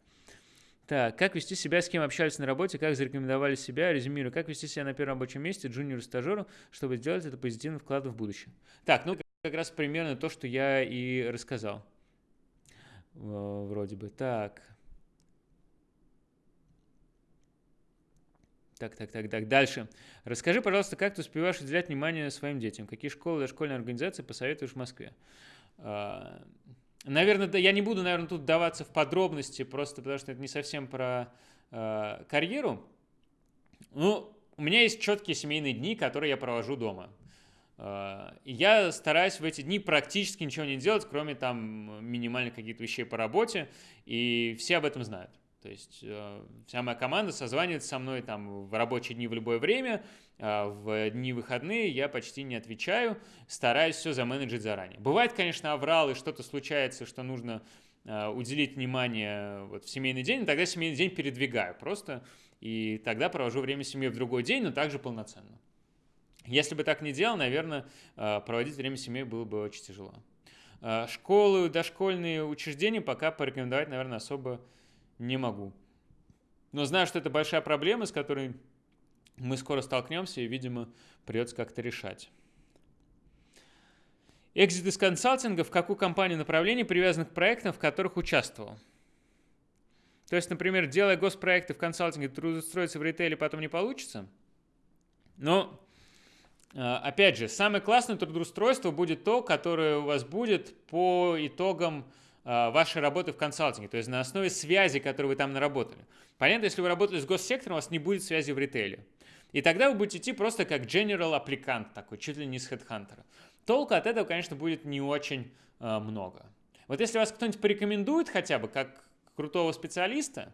Так, как вести себя, с кем общались на работе, как зарекомендовали себя, резюмирую, как вести себя на первом рабочем месте, джуниору-стажеру, чтобы сделать это позитивный вклад в будущее. Так, ну как раз примерно то, что я и рассказал. Вроде бы. Так. Так, так, так, так. Дальше. Расскажи, пожалуйста, как ты успеваешь уделять внимание своим детям? Какие школы, дошкольные организации посоветуешь в Москве? Наверное, да, я не буду, наверное, тут даваться в подробности, просто потому что это не совсем про э, карьеру. Ну, у меня есть четкие семейные дни, которые я провожу дома. Э, я стараюсь в эти дни практически ничего не делать, кроме там минимальных каких-то вещей по работе, и все об этом знают. То есть э, вся моя команда созванивается со мной там в рабочие дни в любое время, а в дни выходные я почти не отвечаю, стараюсь все заменеджить заранее. Бывает, конечно, аврал и что-то случается, что нужно э, уделить внимание вот в семейный день, тогда семейный день передвигаю просто, и тогда провожу время с семьей в другой день, но также полноценно. Если бы так не делал, наверное, э, проводить время с семьей было бы очень тяжело. Школы, дошкольные учреждения пока порекомендовать, наверное, особо не могу. Но знаю, что это большая проблема, с которой мы скоро столкнемся и, видимо, придется как-то решать. Экзит из консалтинга в какую компанию направлений привязан к проектам, в которых участвовал? То есть, например, делая госпроекты в консалтинге, трудоустроиться в ритейле потом не получится? Но, а, опять же, самое классное трудоустройство будет то, которое у вас будет по итогам вашей работы в консалтинге, то есть на основе связи, которую вы там наработали. Понятно, если вы работали с госсектором, у вас не будет связи в ритейле. И тогда вы будете идти просто как general аппликант такой, чуть ли не с HeadHunter. Толку от этого, конечно, будет не очень э, много. Вот если вас кто-нибудь порекомендует хотя бы как крутого специалиста,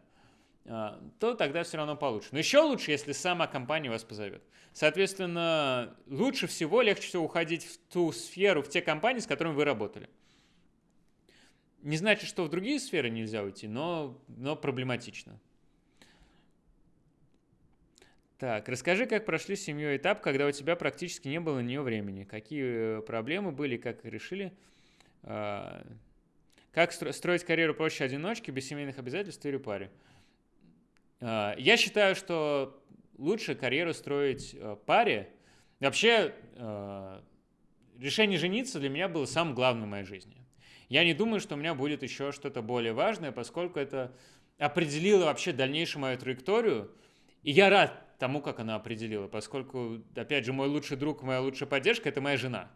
а, то тогда все равно получше. Но еще лучше, если сама компания вас позовет. Соответственно, лучше всего, легче всего уходить в ту сферу, в те компании, с которыми вы работали. Не значит, что в другие сферы нельзя уйти, но, но проблематично. Так, расскажи, как прошли с семьей этап, когда у тебя практически не было на нее времени. Какие э, проблемы были, как решили? А, как строить карьеру проще одиночки, без семейных обязательств или паре? А, я считаю, что лучше карьеру строить э, паре. Вообще, э, решение жениться для меня было самым главным в моей жизни. Я не думаю, что у меня будет еще что-то более важное, поскольку это определило вообще дальнейшую мою траекторию. И я рад тому, как она определила, поскольку, опять же, мой лучший друг, моя лучшая поддержка – это моя жена.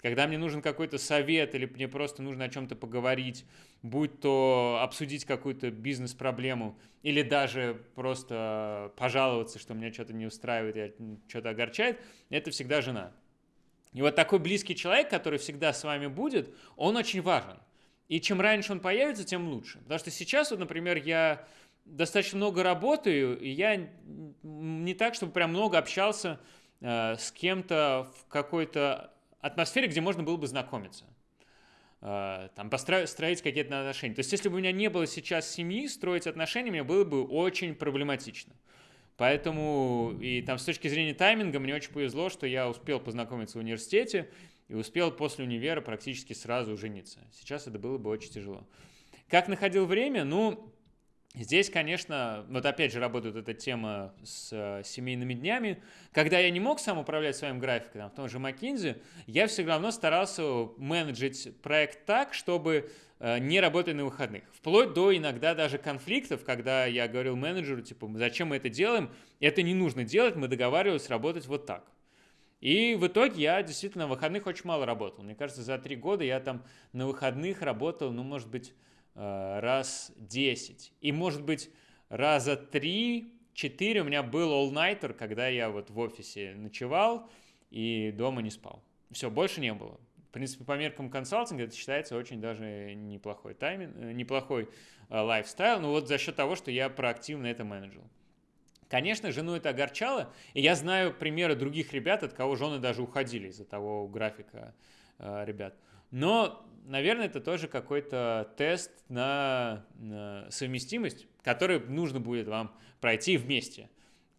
Когда мне нужен какой-то совет или мне просто нужно о чем-то поговорить, будь то обсудить какую-то бизнес-проблему или даже просто пожаловаться, что меня что-то не устраивает, что-то огорчает, это всегда жена. И вот такой близкий человек, который всегда с вами будет, он очень важен. И чем раньше он появится, тем лучше. Потому что сейчас, вот, например, я достаточно много работаю, и я не так, чтобы прям много общался э, с кем-то в какой-то атмосфере, где можно было бы знакомиться. Э, там, построить строить какие-то отношения. То есть, если бы у меня не было сейчас семьи, строить отношения мне было бы очень проблематично. Поэтому и там с точки зрения тайминга мне очень повезло, что я успел познакомиться в университете и успел после универа практически сразу жениться. Сейчас это было бы очень тяжело. Как находил время? Ну, Здесь, конечно, вот опять же работает эта тема с э, семейными днями. Когда я не мог сам управлять своим графиком, в том же McKinsey, я все равно старался менеджить проект так, чтобы не работать на выходных. Вплоть до иногда даже конфликтов, когда я говорил менеджеру, типа, зачем мы это делаем, это не нужно делать, мы договаривались работать вот так. И в итоге я действительно на выходных очень мало работал. Мне кажется, за три года я там на выходных работал, ну, может быть, Э, раз 10. И, может быть, раза 3-4 у меня был all-nighter, когда я вот в офисе ночевал и дома не спал. Все, больше не было. В принципе, по меркам консалтинга это считается очень даже неплохой тайминг, э, неплохой э, лайфстайл, но вот за счет того, что я проактивно это менеджил. Конечно, жену это огорчало, и я знаю примеры других ребят, от кого жены даже уходили из-за того графика э, ребят. Но наверное, это тоже какой-то тест на, на совместимость, который нужно будет вам пройти вместе.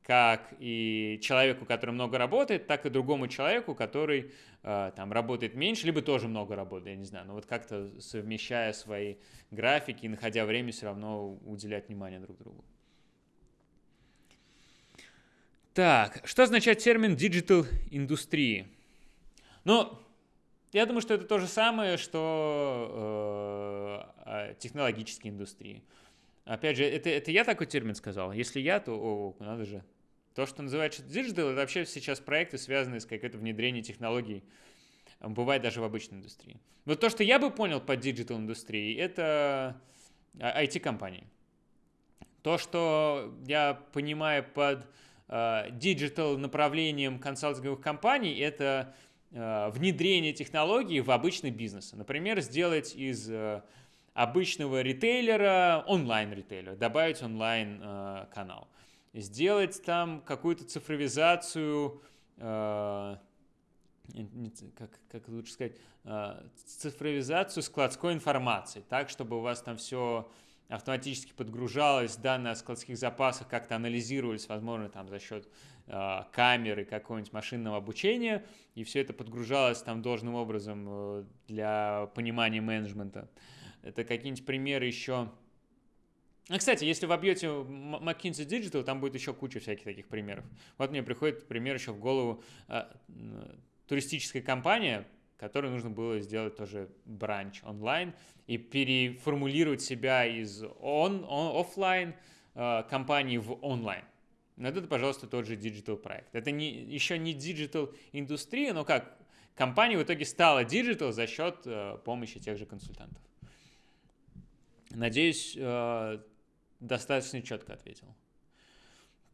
Как и человеку, который много работает, так и другому человеку, который э, там работает меньше, либо тоже много работает, я не знаю. Но вот как-то совмещая свои графики и находя время, все равно уделять внимание друг другу. Так, что означает термин digital индустрии? Ну, я думаю, что это то же самое, что э, технологические индустрии. Опять же, это, это я такой термин сказал. Если я, то о, надо же. То, что называется digital, это вообще сейчас проекты, связанные с каким-то внедрением технологий. Бывает даже в обычной индустрии. Вот то, что я бы понял под digital индустрией, это IT-компании. То, что я понимаю под э, digital направлением консалтинговых компаний, это Э, внедрение технологий в обычный бизнес. Например, сделать из обычного ритейлера онлайн-ритейлер, добавить онлайн-канал. Э, сделать там какую-то цифровизацию, как, как лучше сказать, цифровизацию складской информации, так, чтобы у вас там все автоматически подгружалось, данные о складских запасах как-то анализировались, возможно, там за счет э, камеры какого-нибудь машинного обучения, и все это подгружалось там должным образом э, для понимания менеджмента. Это какие-нибудь примеры еще... А, кстати, если вы вобьете McKinsey Digital, там будет еще куча всяких таких примеров. Вот мне приходит пример еще в голову. Э, туристическая компания, которой нужно было сделать тоже branch онлайн и переформулировать себя из он, он офлайн э, компании в онлайн. Но это, пожалуйста, тот же digital проект. Это не, еще не digital индустрия, но как компания в итоге стала digital за счет э, помощи тех же консультантов. Надеюсь, э, достаточно четко ответил.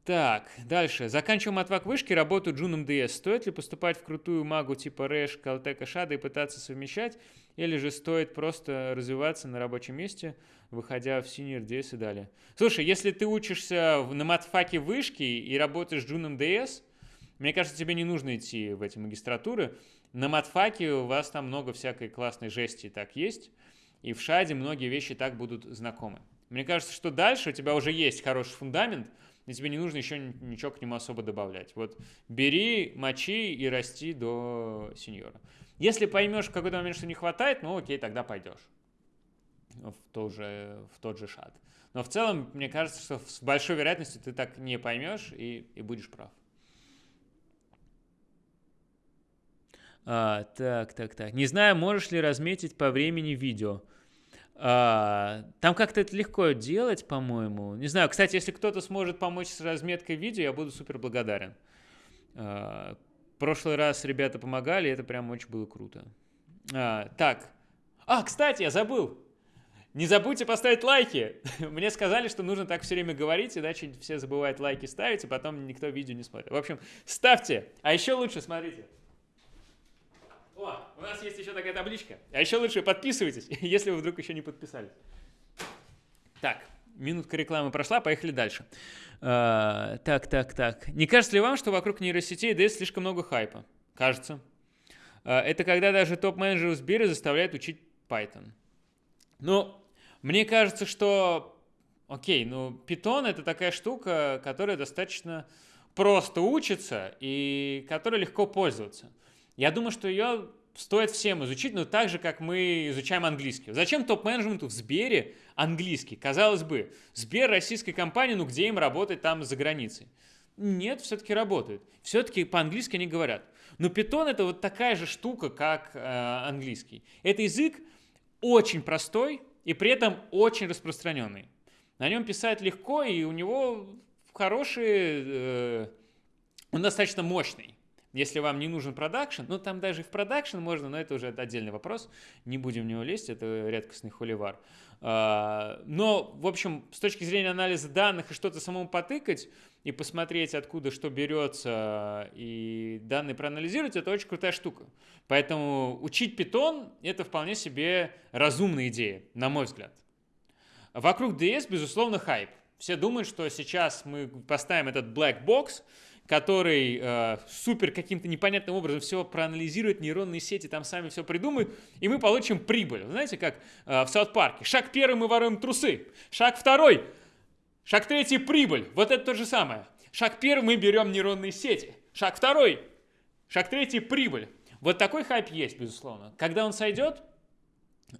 Так, дальше. Заканчиваем отвак вышки, работаю джуном DS. Стоит ли поступать в крутую магу типа РЭШ, Сколтеха, ШАДа и пытаться совмещать? Или же стоит просто развиваться на рабочем месте, выходя в Senior DS и далее? Слушай, если ты учишься на матфаке вышки и работаешь джуном DS, мне кажется, тебе не нужно идти в эти магистратуры. На матфаке у вас там много всякой классной жести так есть, и в шаде многие вещи так будут знакомы. Мне кажется, что дальше у тебя уже есть хороший фундамент – и тебе не нужно еще ничего к нему особо добавлять. Вот бери, мочи и расти до сеньора. Если поймешь в какой-то момент, что не хватает, ну окей, тогда пойдешь в тот же, в тот же шат. Но в целом, мне кажется, что с большой вероятностью ты так не поймешь и, и будешь прав. А, так, так, так. Не знаю, можешь ли разметить по времени видео. А, там как-то это легко делать, по-моему. Не знаю, кстати, если кто-то сможет помочь с разметкой видео, я буду супер благодарен. А, прошлый раз ребята помогали, это прям очень было круто. А, так. А, кстати, я забыл. Не забудьте поставить лайки. Мне сказали, что нужно так все время говорить, иначе все забывают лайки ставить, и потом никто видео не смотрит. В общем, ставьте. А еще лучше, смотрите. О, у нас есть еще такая табличка. А еще лучше подписывайтесь, если вы вдруг еще не подписались. Так, минутка рекламы прошла, поехали дальше. А, так, так, так. Не кажется ли вам, что вокруг нейросетей DS слишком много хайпа? Кажется. А, это когда даже топ-менеджеры в Сбере заставляют учить Python. Ну, мне кажется, что... Окей, ну, Python — это такая штука, которая достаточно просто учится и которой легко пользоваться. Я думаю, что ее стоит всем изучить, но так же, как мы изучаем английский. Зачем топ-менеджменту в Сбере английский? Казалось бы, Сбер российской компании, ну где им работать там за границей? Нет, все-таки работают. Все-таки по-английски они говорят. Но Python это вот такая же штука, как э, английский. Это язык очень простой и при этом очень распространенный. На нем писать легко, и у него хороший, э, он достаточно мощный. Если вам не нужен продакшн, ну там даже в продакшн можно, но это уже отдельный вопрос, не будем в него лезть, это редкостный холивар. А, но, в общем, с точки зрения анализа данных и что-то самому потыкать и посмотреть, откуда что берется, и данные проанализировать, это очень крутая штука. Поэтому учить питон – это вполне себе разумная идея, на мой взгляд. Вокруг DS, безусловно, хайп. Все думают, что сейчас мы поставим этот black box – который э, супер каким-то непонятным образом все проанализирует, нейронные сети там сами все придумают, и мы получим прибыль. знаете, как э, в Саут-парке. Шаг первый мы воруем трусы. Шаг второй. Шаг третий – прибыль. Вот это то же самое. Шаг первый мы берем нейронные сети. Шаг второй. Шаг третий – прибыль. Вот такой хайп есть, безусловно. Когда он сойдет,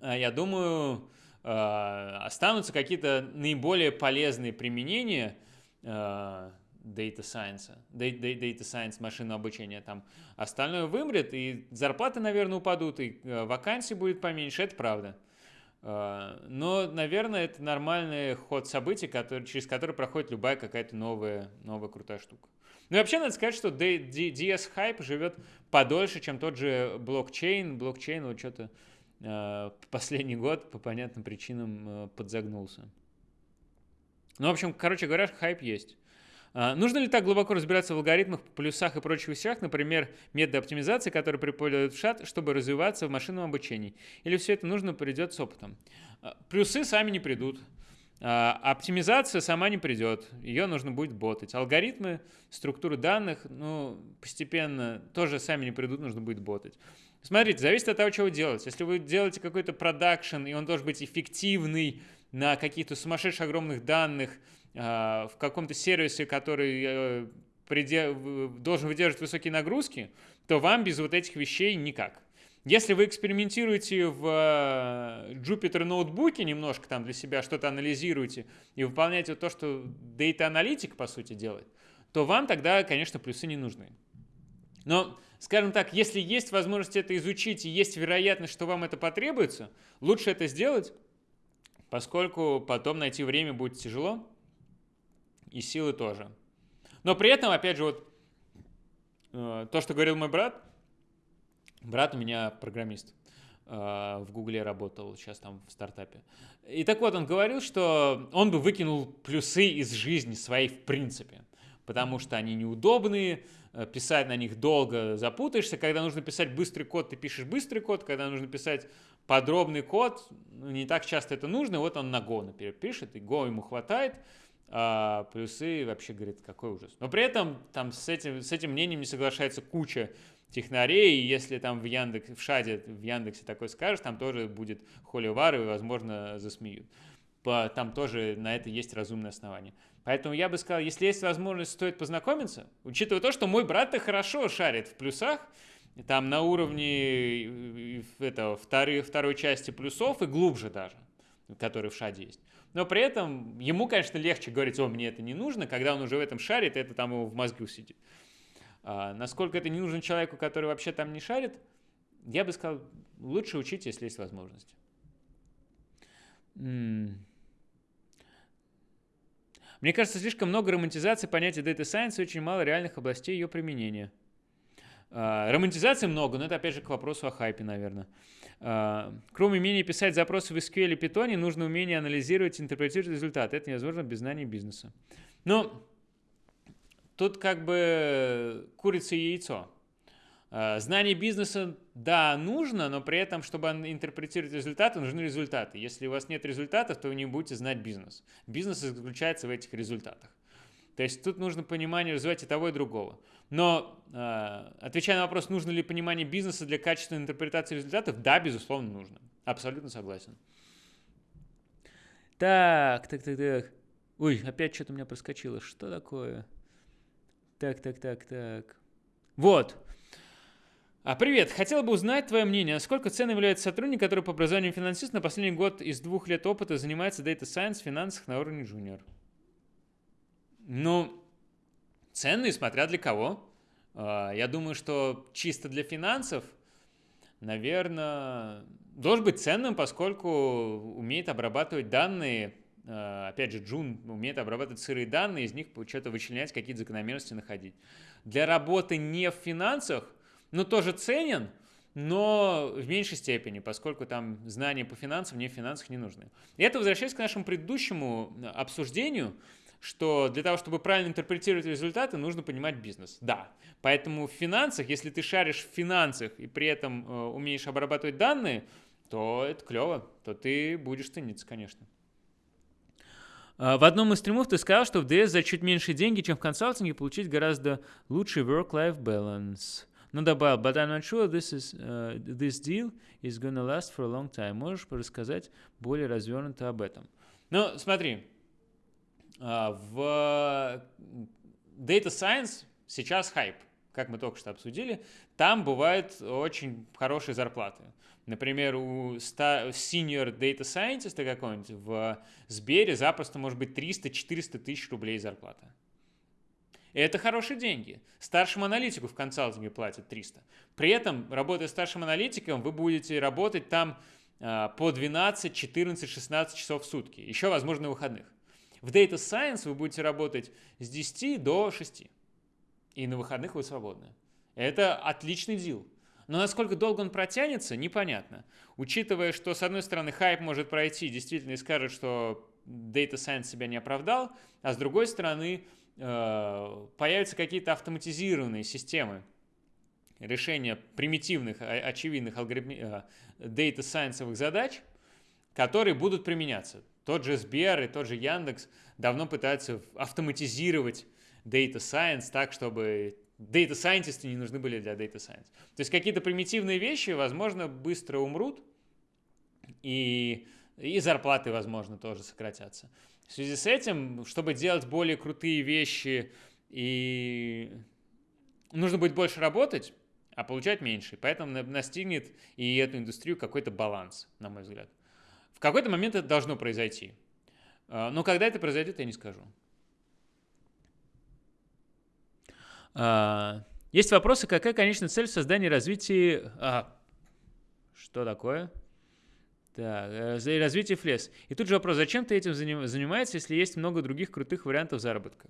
э, я думаю, э, останутся какие-то наиболее полезные применения э, data science, data science, машинного обучения, там остальное вымрет, и зарплаты, наверное, упадут, и э, вакансий будет поменьше, это правда. Э, но, наверное, это нормальный ход событий, который, через который проходит любая какая-то новая, новая крутая штука. Ну и вообще надо сказать, что DS Hype живет подольше, чем тот же блокчейн. Блокчейн вот что-то э, последний год по понятным причинам э, подзагнулся. Ну, в общем, короче говоря, хайп есть. А, нужно ли так глубоко разбираться в алгоритмах, плюсах и прочих вещах, например, методы оптимизации, которые преподают в шат, чтобы развиваться в машинном обучении? Или все это нужно придет с опытом? А, плюсы сами не придут. А, оптимизация сама не придет, ее нужно будет ботать. Алгоритмы, структуры данных, ну, постепенно тоже сами не придут, нужно будет ботать. Смотрите, зависит от того, что вы делаете. Если вы делаете какой-то продакшн, и он должен быть эффективный на каких-то сумасшедших огромных данных, в каком-то сервисе, который э, должен выдерживать высокие нагрузки, то вам без вот этих вещей никак. Если вы экспериментируете в э, Jupyter ноутбуке немножко там для себя что-то анализируете и выполняете то, что Analytic по сути делает, то вам тогда, конечно, плюсы не нужны. Но, скажем так, если есть возможность это изучить и есть вероятность, что вам это потребуется, лучше это сделать, поскольку потом найти время будет тяжело и силы тоже. Но при этом, опять же, вот э, то, что говорил мой брат, брат у меня программист, э, в Гугле работал, сейчас там в стартапе. И так вот, он говорил, что он бы выкинул плюсы из жизни своей в принципе. потому что они неудобные, э, писать на них долго запутаешься. Когда нужно писать быстрый код, ты пишешь быстрый код. Когда нужно писать подробный код, ну, не так часто это нужно. Вот он на Go, например, пишет, и Go ему хватает. А плюсы вообще говорит, какой ужас. Но при этом там с этим, с этим мнением не соглашается куча технарей, и если там в Яндекс, в Шаде, в Яндексе такой скажешь, там тоже будет холивар, и, возможно, засмеют. Там тоже на это есть разумное основание. Поэтому я бы сказал, если есть возможность, стоит познакомиться, учитывая то, что мой брат-то хорошо шарит в плюсах, там на уровне этого, второй, второй части плюсов и глубже даже, который в шаде есть. Но при этом ему, конечно, легче говорить, о, мне это не нужно, когда он уже в этом шарит, это там его в мозгу сидит. А, насколько это не нужно человеку, который вообще там не шарит, я бы сказал, лучше учить, если есть возможность. Мне кажется, слишком много романтизации понятия Data Science и очень мало реальных областей ее применения. А, романтизации много, но это опять же к вопросу о хайпе, наверное. А, кроме умения писать запросы в SQL и Python, нужно умение анализировать и интерпретировать результаты. Это невозможно без знания бизнеса. Но тут как бы курица и яйцо. А, знание бизнеса, да, нужно, но при этом, чтобы интерпретировать результаты, нужны результаты. Если у вас нет результатов, то вы не будете знать бизнес. Бизнес заключается в этих результатах. То есть тут нужно понимание развивать и того, и другого. Но, э, отвечая на вопрос, нужно ли понимание бизнеса для качественной интерпретации результатов, да, безусловно, нужно. Абсолютно согласен. Так, так, так, так. Ой, опять что-то у меня проскочило. Что такое? Так, так, так, так. Вот. А, привет, хотел бы узнать твое мнение, насколько ценным является сотрудник, который по образованию финансист на последний год из двух лет опыта занимается Data Science в финансах на уровне junior? Ну, ценный, смотря для кого. А, я думаю, что чисто для финансов, наверное, должен быть ценным, поскольку умеет обрабатывать данные, а, опять же, Джун умеет обрабатывать сырые данные, из них что-то вычленять, какие-то закономерности находить. Для работы не в финансах, ну, тоже ценен, но в меньшей степени, поскольку там знания по финансам не в финансах не нужны. И это возвращаясь к нашему предыдущему обсуждению, что для того, чтобы правильно интерпретировать результаты, нужно понимать бизнес. Да. Поэтому в финансах, если ты шаришь в финансах и при этом э, умеешь обрабатывать данные, то это клево, то ты будешь цениться, конечно. А, в одном из стримов ты сказал, что в DS за чуть меньше деньги, чем в консалтинге, получить гораздо лучший work-life balance. Но добавил, but I'm not sure this, is, uh, this deal is gonna last for a long time. Можешь рассказать более развернуто об этом? Ну, смотри, в Data Science сейчас хайп, как мы только что обсудили. Там бывают очень хорошие зарплаты. Например, у senior data scientist какого-нибудь в Сбере запросто может быть 300-400 тысяч рублей зарплата. Это хорошие деньги. Старшему аналитику в консалтинге платят 300. При этом, работая старшим аналитиком, вы будете работать там а, по 12, 14, 16 часов в сутки. Еще, возможно, выходных. В Data Science вы будете работать с 10 до 6. И на выходных вы свободны. Это отличный дел. Но насколько долго он протянется, непонятно. Учитывая, что с одной стороны хайп может пройти, действительно и скажет, что Data Science себя не оправдал, а с другой стороны э, появятся какие-то автоматизированные системы решения примитивных, очевидных алгоритми... Э, Data Science задач, которые будут применяться. Тот же Сбер и тот же Яндекс давно пытаются автоматизировать Data Science так, чтобы Data Scientists не нужны были для Data Science. То есть какие-то примитивные вещи, возможно, быстро умрут, и, и зарплаты, возможно, тоже сократятся. В связи с этим, чтобы делать более крутые вещи, и нужно будет больше работать, а получать меньше. Поэтому настигнет и эту индустрию какой-то баланс, на мой взгляд. В какой-то момент это должно произойти. А, но когда это произойдет, я не скажу. А, есть вопросы, какая конечная цель в создании и развитии... А, что такое? Так, э, развитие флес. И тут же вопрос, зачем ты этим занимаешься, если есть много других крутых вариантов заработка?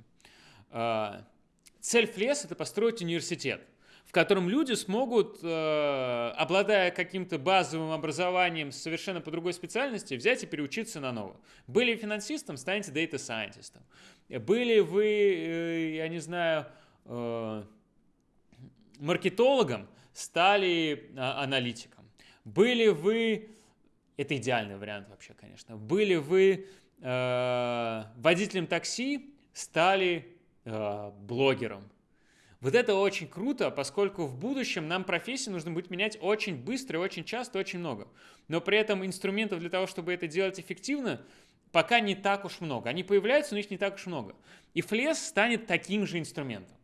Цель флес – это построить университет. В котором люди смогут, э, обладая каким-то базовым образованием совершенно по другой специальности, взять и переучиться на новое. Были финансистом, станете scientist. Были вы, э, я не знаю, э, маркетологом, стали а, аналитиком. Были вы, это идеальный вариант вообще, конечно, были вы водителем такси, стали блогером. Вот это очень круто, поскольку в будущем нам профессии нужно будет менять очень быстро, очень часто, очень много. Но при этом инструментов для того, чтобы это делать эффективно, пока не так уж много. Они появляются, но их не так уж много. И флес станет таким же инструментом.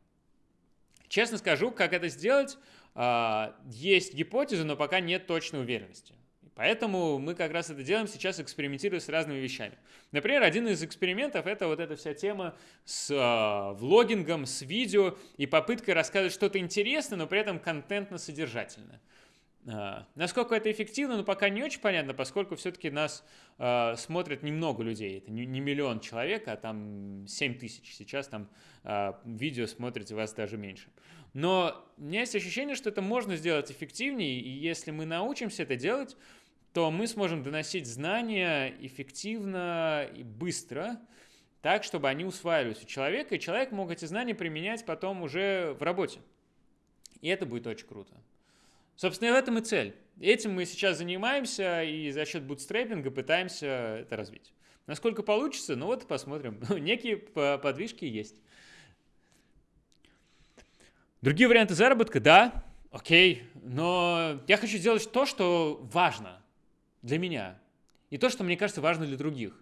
Честно скажу, как это сделать, а, есть гипотезы, но пока нет точной уверенности. Поэтому мы как раз это делаем сейчас, экспериментируя с разными вещами. Например, один из экспериментов это вот эта вся тема с э, влогингом, с видео и попыткой рассказывать что-то интересное, но при этом контентно-содержательное. Э, насколько это эффективно, ну пока не очень понятно, поскольку все-таки нас э, смотрят немного людей. Это не, не миллион человек, а там 7 тысяч. Сейчас там э, видео смотрите вас даже меньше. Но у меня есть ощущение, что это можно сделать эффективнее, и если мы научимся это делать, то мы сможем доносить знания эффективно и быстро, так, чтобы они усваивались у человека, и человек мог эти знания применять потом уже в работе. И это будет очень круто. Собственно, в этом и цель. Этим мы сейчас занимаемся и за счет бутстрейпинга пытаемся это развить. Насколько получится, ну вот посмотрим. Некие подвижки есть. Другие варианты заработка, да, окей, но я хочу сделать то, что важно для меня. И то, что мне кажется важно для других.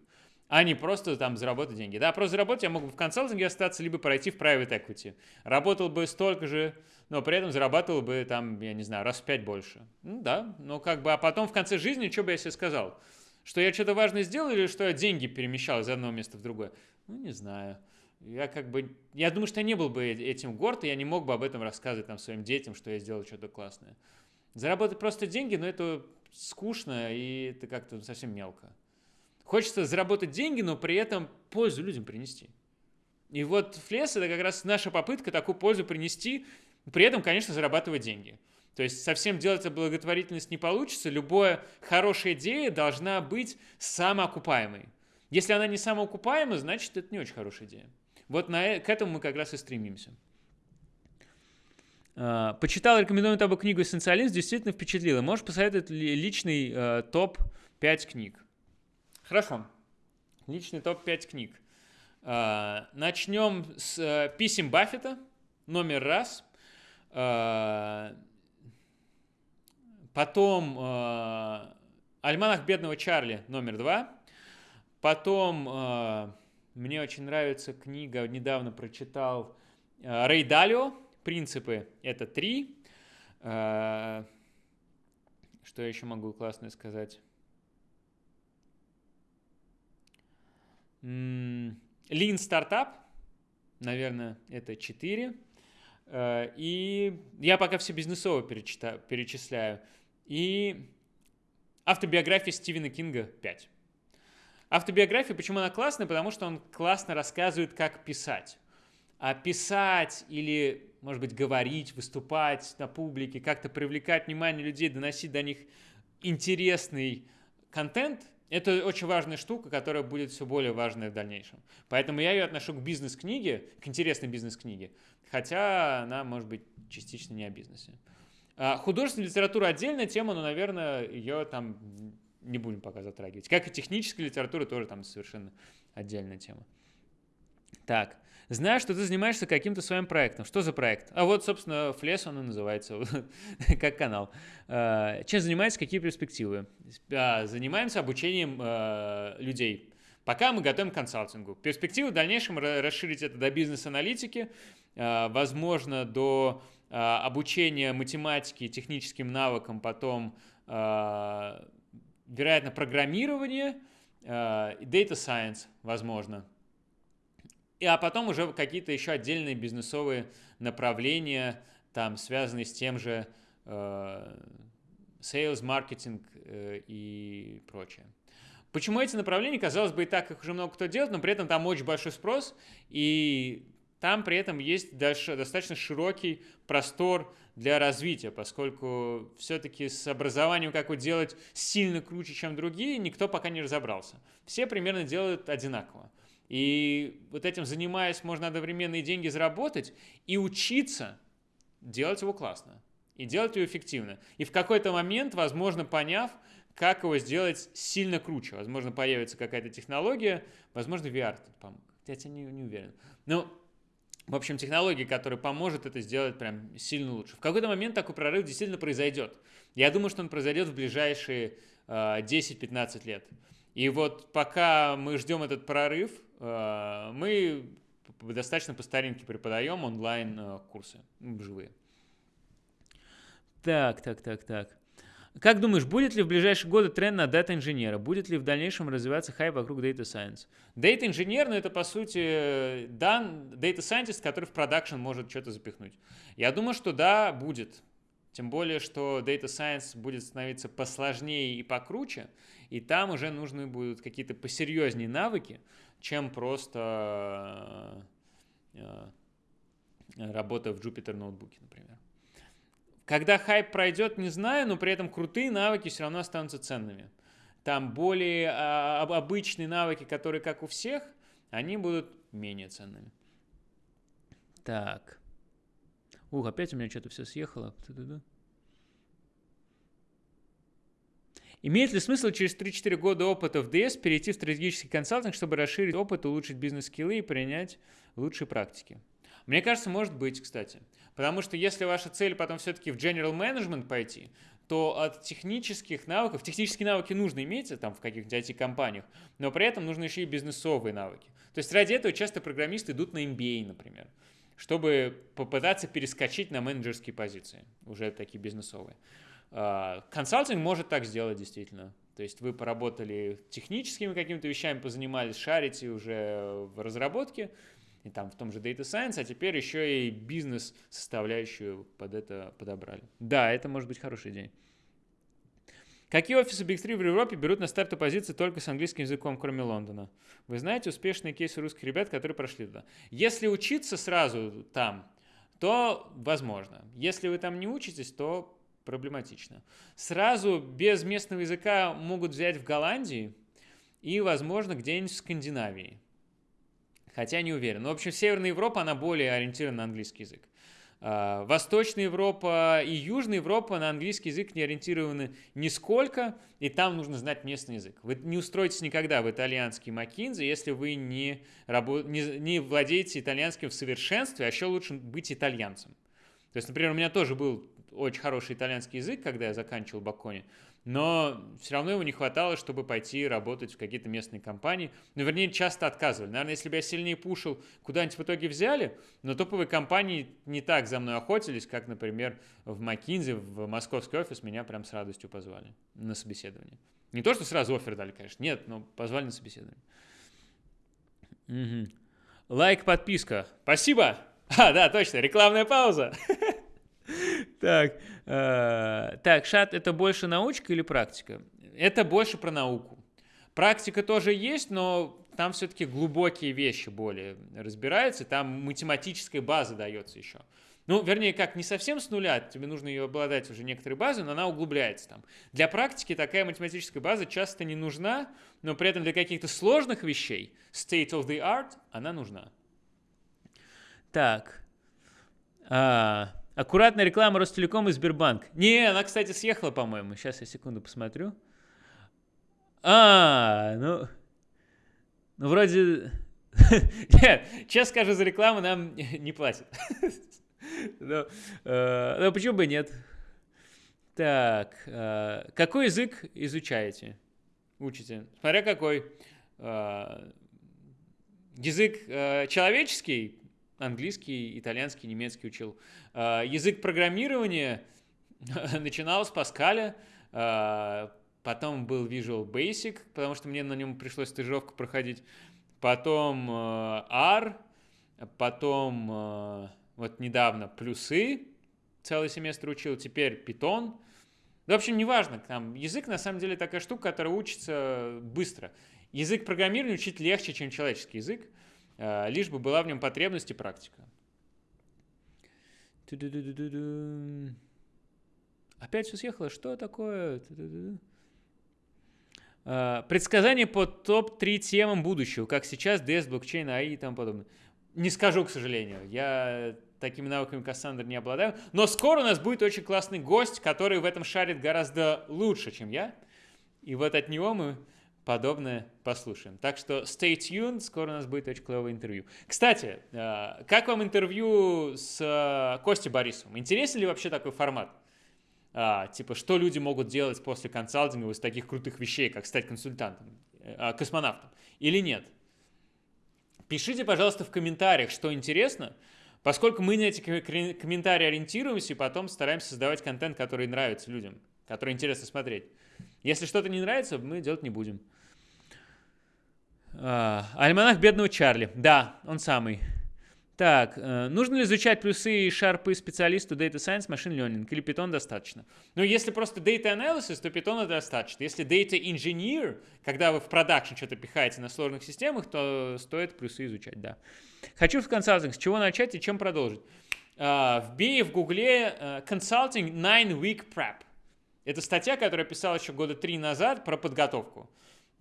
А не просто там заработать деньги. Да, просто заработать я мог бы в консалтинге остаться, либо пройти в private equity. Работал бы столько же, но при этом зарабатывал бы там, я не знаю, раз в пять больше. Ну да, но как бы, а потом в конце жизни, что бы я себе сказал? Что я что-то важное сделал или что я деньги перемещал из одного места в другое? Ну, не знаю. Я как бы, я думаю, что я не был бы этим горд, и я не мог бы об этом рассказывать там своим детям, что я сделал что-то классное. Заработать просто деньги, но это скучно и это как-то совсем мелко. Хочется заработать деньги, но при этом пользу людям принести. И вот флес это как раз наша попытка такую пользу принести, при этом, конечно, зарабатывать деньги. То есть совсем делать благотворительность не получится. Любая хорошая идея должна быть самоокупаемой. Если она не самоокупаема, значит, это не очень хорошая идея. Вот на, э, к этому мы как раз и стремимся. А, почитал рекомендуемую тобой книгу «Эссенциализм», действительно впечатлило. Можешь посоветовать личный э, топ-5 книг? Хорошо. Личный топ-5 книг. Э, начнем с э, писем Баффета, номер раз. Э, потом э, «Альманах бедного Чарли», номер два. Потом э, мне очень нравится книга, недавно прочитал э, Рей Далио, принципы это три. Э, что я еще могу классно сказать? Lean Startup, наверное, это 4. Э, и я пока все бизнесово перечисляю. И автобиография Стивена Кинга 5. Автобиография, почему она классная? Потому что он классно рассказывает, как писать. А писать или может быть, говорить, выступать на публике, как-то привлекать внимание людей, доносить до них интересный контент, это очень важная штука, которая будет все более важной в дальнейшем. Поэтому я ее отношу к бизнес-книге, к интересной бизнес-книге, хотя она, может быть, частично не о бизнесе. А художественная литература отдельная тема, но, наверное, ее там не будем пока затрагивать. Как и техническая литература тоже там совершенно отдельная тема. Так, знаю, что ты занимаешься каким-то своим проектом. Что за проект? А вот, собственно, Флес он и называется, как канал. А, чем занимаетесь, какие перспективы? А, занимаемся обучением а, людей. Пока мы готовим к консалтингу. Перспективы в дальнейшем расширить это до бизнес-аналитики, возможно, до обучения математике, техническим навыкам, потом, вероятно, программирование, data science, возможно – и, а потом уже какие-то еще отдельные бизнесовые направления, там, связанные с тем же э, sales, маркетинг э, и прочее. Почему эти направления, казалось бы, и так их уже много кто делает, но при этом там очень большой спрос, и там при этом есть даже достаточно широкий простор для развития, поскольку все-таки с образованием как его делать сильно круче, чем другие, никто пока не разобрался. Все примерно делают одинаково. И вот этим занимаясь, можно одновременно и деньги заработать, и учиться делать его классно, и делать его эффективно. И в какой-то момент, возможно, поняв, как его сделать сильно круче. Возможно, появится какая-то технология, возможно, VR тут. Я тебе не, не уверен. Но в общем, технология, которая поможет это сделать прям сильно лучше. В какой-то момент такой прорыв действительно произойдет. Я думаю, что он произойдет в ближайшие э, 10-15 лет. И вот пока мы ждем этот прорыв, мы достаточно по старинке преподаем онлайн-курсы э, живые. Так, так, так, так. Как думаешь, будет ли в ближайшие годы тренд на дата-инженера? Будет ли в дальнейшем развиваться хайп вокруг Data Science? Data-инженер, ну это по сути дан, Data Scientist, который в продакшн может что-то запихнуть. Я думаю, что да, будет. Тем более, что Data Science будет становиться посложнее и покруче, и там уже нужны будут какие-то посерьезнее навыки, чем просто э, э, работа в Jupyter ноутбуке, например. Когда хайп пройдет, не знаю, но при этом крутые навыки все равно останутся ценными. Там более а, обычные навыки, которые как у всех, они будут менее ценными. Так. Ух, опять у меня что-то все съехало. Имеет ли смысл через 3-4 года опыта в DS перейти в стратегический консалтинг, чтобы расширить опыт, улучшить бизнес-скиллы и принять лучшие практики? Мне кажется, может быть, кстати. Потому что если ваша цель потом все-таки в general management пойти, то от технических навыков, технические навыки нужно иметь там в каких-нибудь IT-компаниях, но при этом нужны еще и бизнесовые навыки. То есть ради этого часто программисты идут на MBA, например, чтобы попытаться перескочить на менеджерские позиции, уже такие бизнесовые. А, консалтинг может так сделать действительно. То есть вы поработали техническими какими-то вещами, позанимались, шарите уже в разработке, и там в том же Data Science, а теперь еще и бизнес-составляющую под это подобрали. Да, это может быть хороший день. Какие офисы Big 3 в Европе берут на старту позиции только с английским языком, кроме Лондона? Вы знаете успешные кейсы русских ребят, которые прошли туда? Если учиться сразу там, то возможно. Если вы там не учитесь, то проблематично. Сразу без местного языка могут взять в Голландии и, возможно, где-нибудь в Скандинавии хотя не уверен. Но, в общем, Северная Европа, она более ориентирована на английский язык. А, Восточная Европа и Южная Европа на английский язык не ориентированы нисколько, и там нужно знать местный язык. Вы не устроитесь никогда в итальянский Маккинзи, если вы не, рабо- не, не владеете итальянским в совершенстве, а еще лучше быть итальянцем. То есть, например, у меня тоже был очень хороший итальянский язык, когда я заканчивал Бакони, но все равно его не хватало, чтобы пойти работать в какие-то местные компании. Ну, вернее, часто отказывали. Наверное, если бы я сильнее пушил, куда-нибудь в итоге взяли, но топовые компании не так за мной охотились, как, например, в McKinsey, в московский офис меня прям с радостью позвали на собеседование. Не то, что сразу офер дали, конечно, нет, но позвали на собеседование. Угу. Лайк, подписка. Спасибо! А, да, точно, рекламная пауза. Так, э, так, шат это больше научка или практика? Это больше про науку. Практика тоже есть, но там все-таки глубокие вещи более разбираются, там математическая база дается еще. Ну, вернее, как, не совсем с нуля, тебе нужно ее обладать уже некоторой базой, но она углубляется там. Для практики такая математическая база часто не нужна, но при этом для каких-то сложных вещей, state of the art, она нужна. Так. А, Аккуратная реклама Ростелеком и Сбербанк. Не, она, кстати, съехала, по-моему. Сейчас я секунду посмотрю. А, ну... Ну, вроде... Нет, честно скажу, за рекламу нам не платят. но, э, но почему бы нет? Так, э, какой язык изучаете? Учите? Смотря какой. Э, язык человеческий, английский, итальянский, немецкий учил. А, язык программирования начинал с Паскаля, а, потом был Visual Basic, потому что мне на нем пришлось стажировку проходить, потом а, R, потом вот недавно плюсы, целый семестр учил, теперь Python. В общем, неважно, там язык на самом деле такая штука, которая учится быстро. Язык программирования учить легче, чем человеческий язык. Э, лишь бы была в нем потребность и практика. Опять все съехало. Что такое? Uh, предсказание по топ-3 темам будущего, как сейчас, DS, блокчейн, AI и тому подобное. Не скажу, к сожалению. Я такими навыками Кассандр не обладаю. Но скоро у нас будет очень классный гость, который в этом шарит гораздо лучше, чем я. И вот от него мы подобное послушаем. Так что stay tuned, скоро у нас будет очень клевое интервью. Кстати, uh, как вам интервью с uh, Костей Борисовым? Интересен ли вообще такой формат? а, типа, что люди могут делать после консалтинга из таких крутых вещей, как стать консультантом, а, космонавтом, или нет. Пишите, пожалуйста, в комментариях, что интересно, поскольку мы на эти комментарии ориентируемся и потом стараемся создавать контент, который нравится людям, который интересно смотреть. Если что-то не нравится, мы делать не будем. А, альманах бедного Чарли. Да, он самый. Так, э, нужно ли изучать плюсы и шарпы специалисту Data Science, Machine Learning или Python достаточно? Ну, если просто Data Analysis, то Python достаточно. Если Data Engineer, когда вы в продакшн что-то пихаете на сложных системах, то стоит плюсы изучать, да. Хочу в консалтинг. С чего начать и чем продолжить? Uh, вбей в гугле uh, Consulting 9 Week Prep. Это статья, которую я писал еще года три назад про подготовку.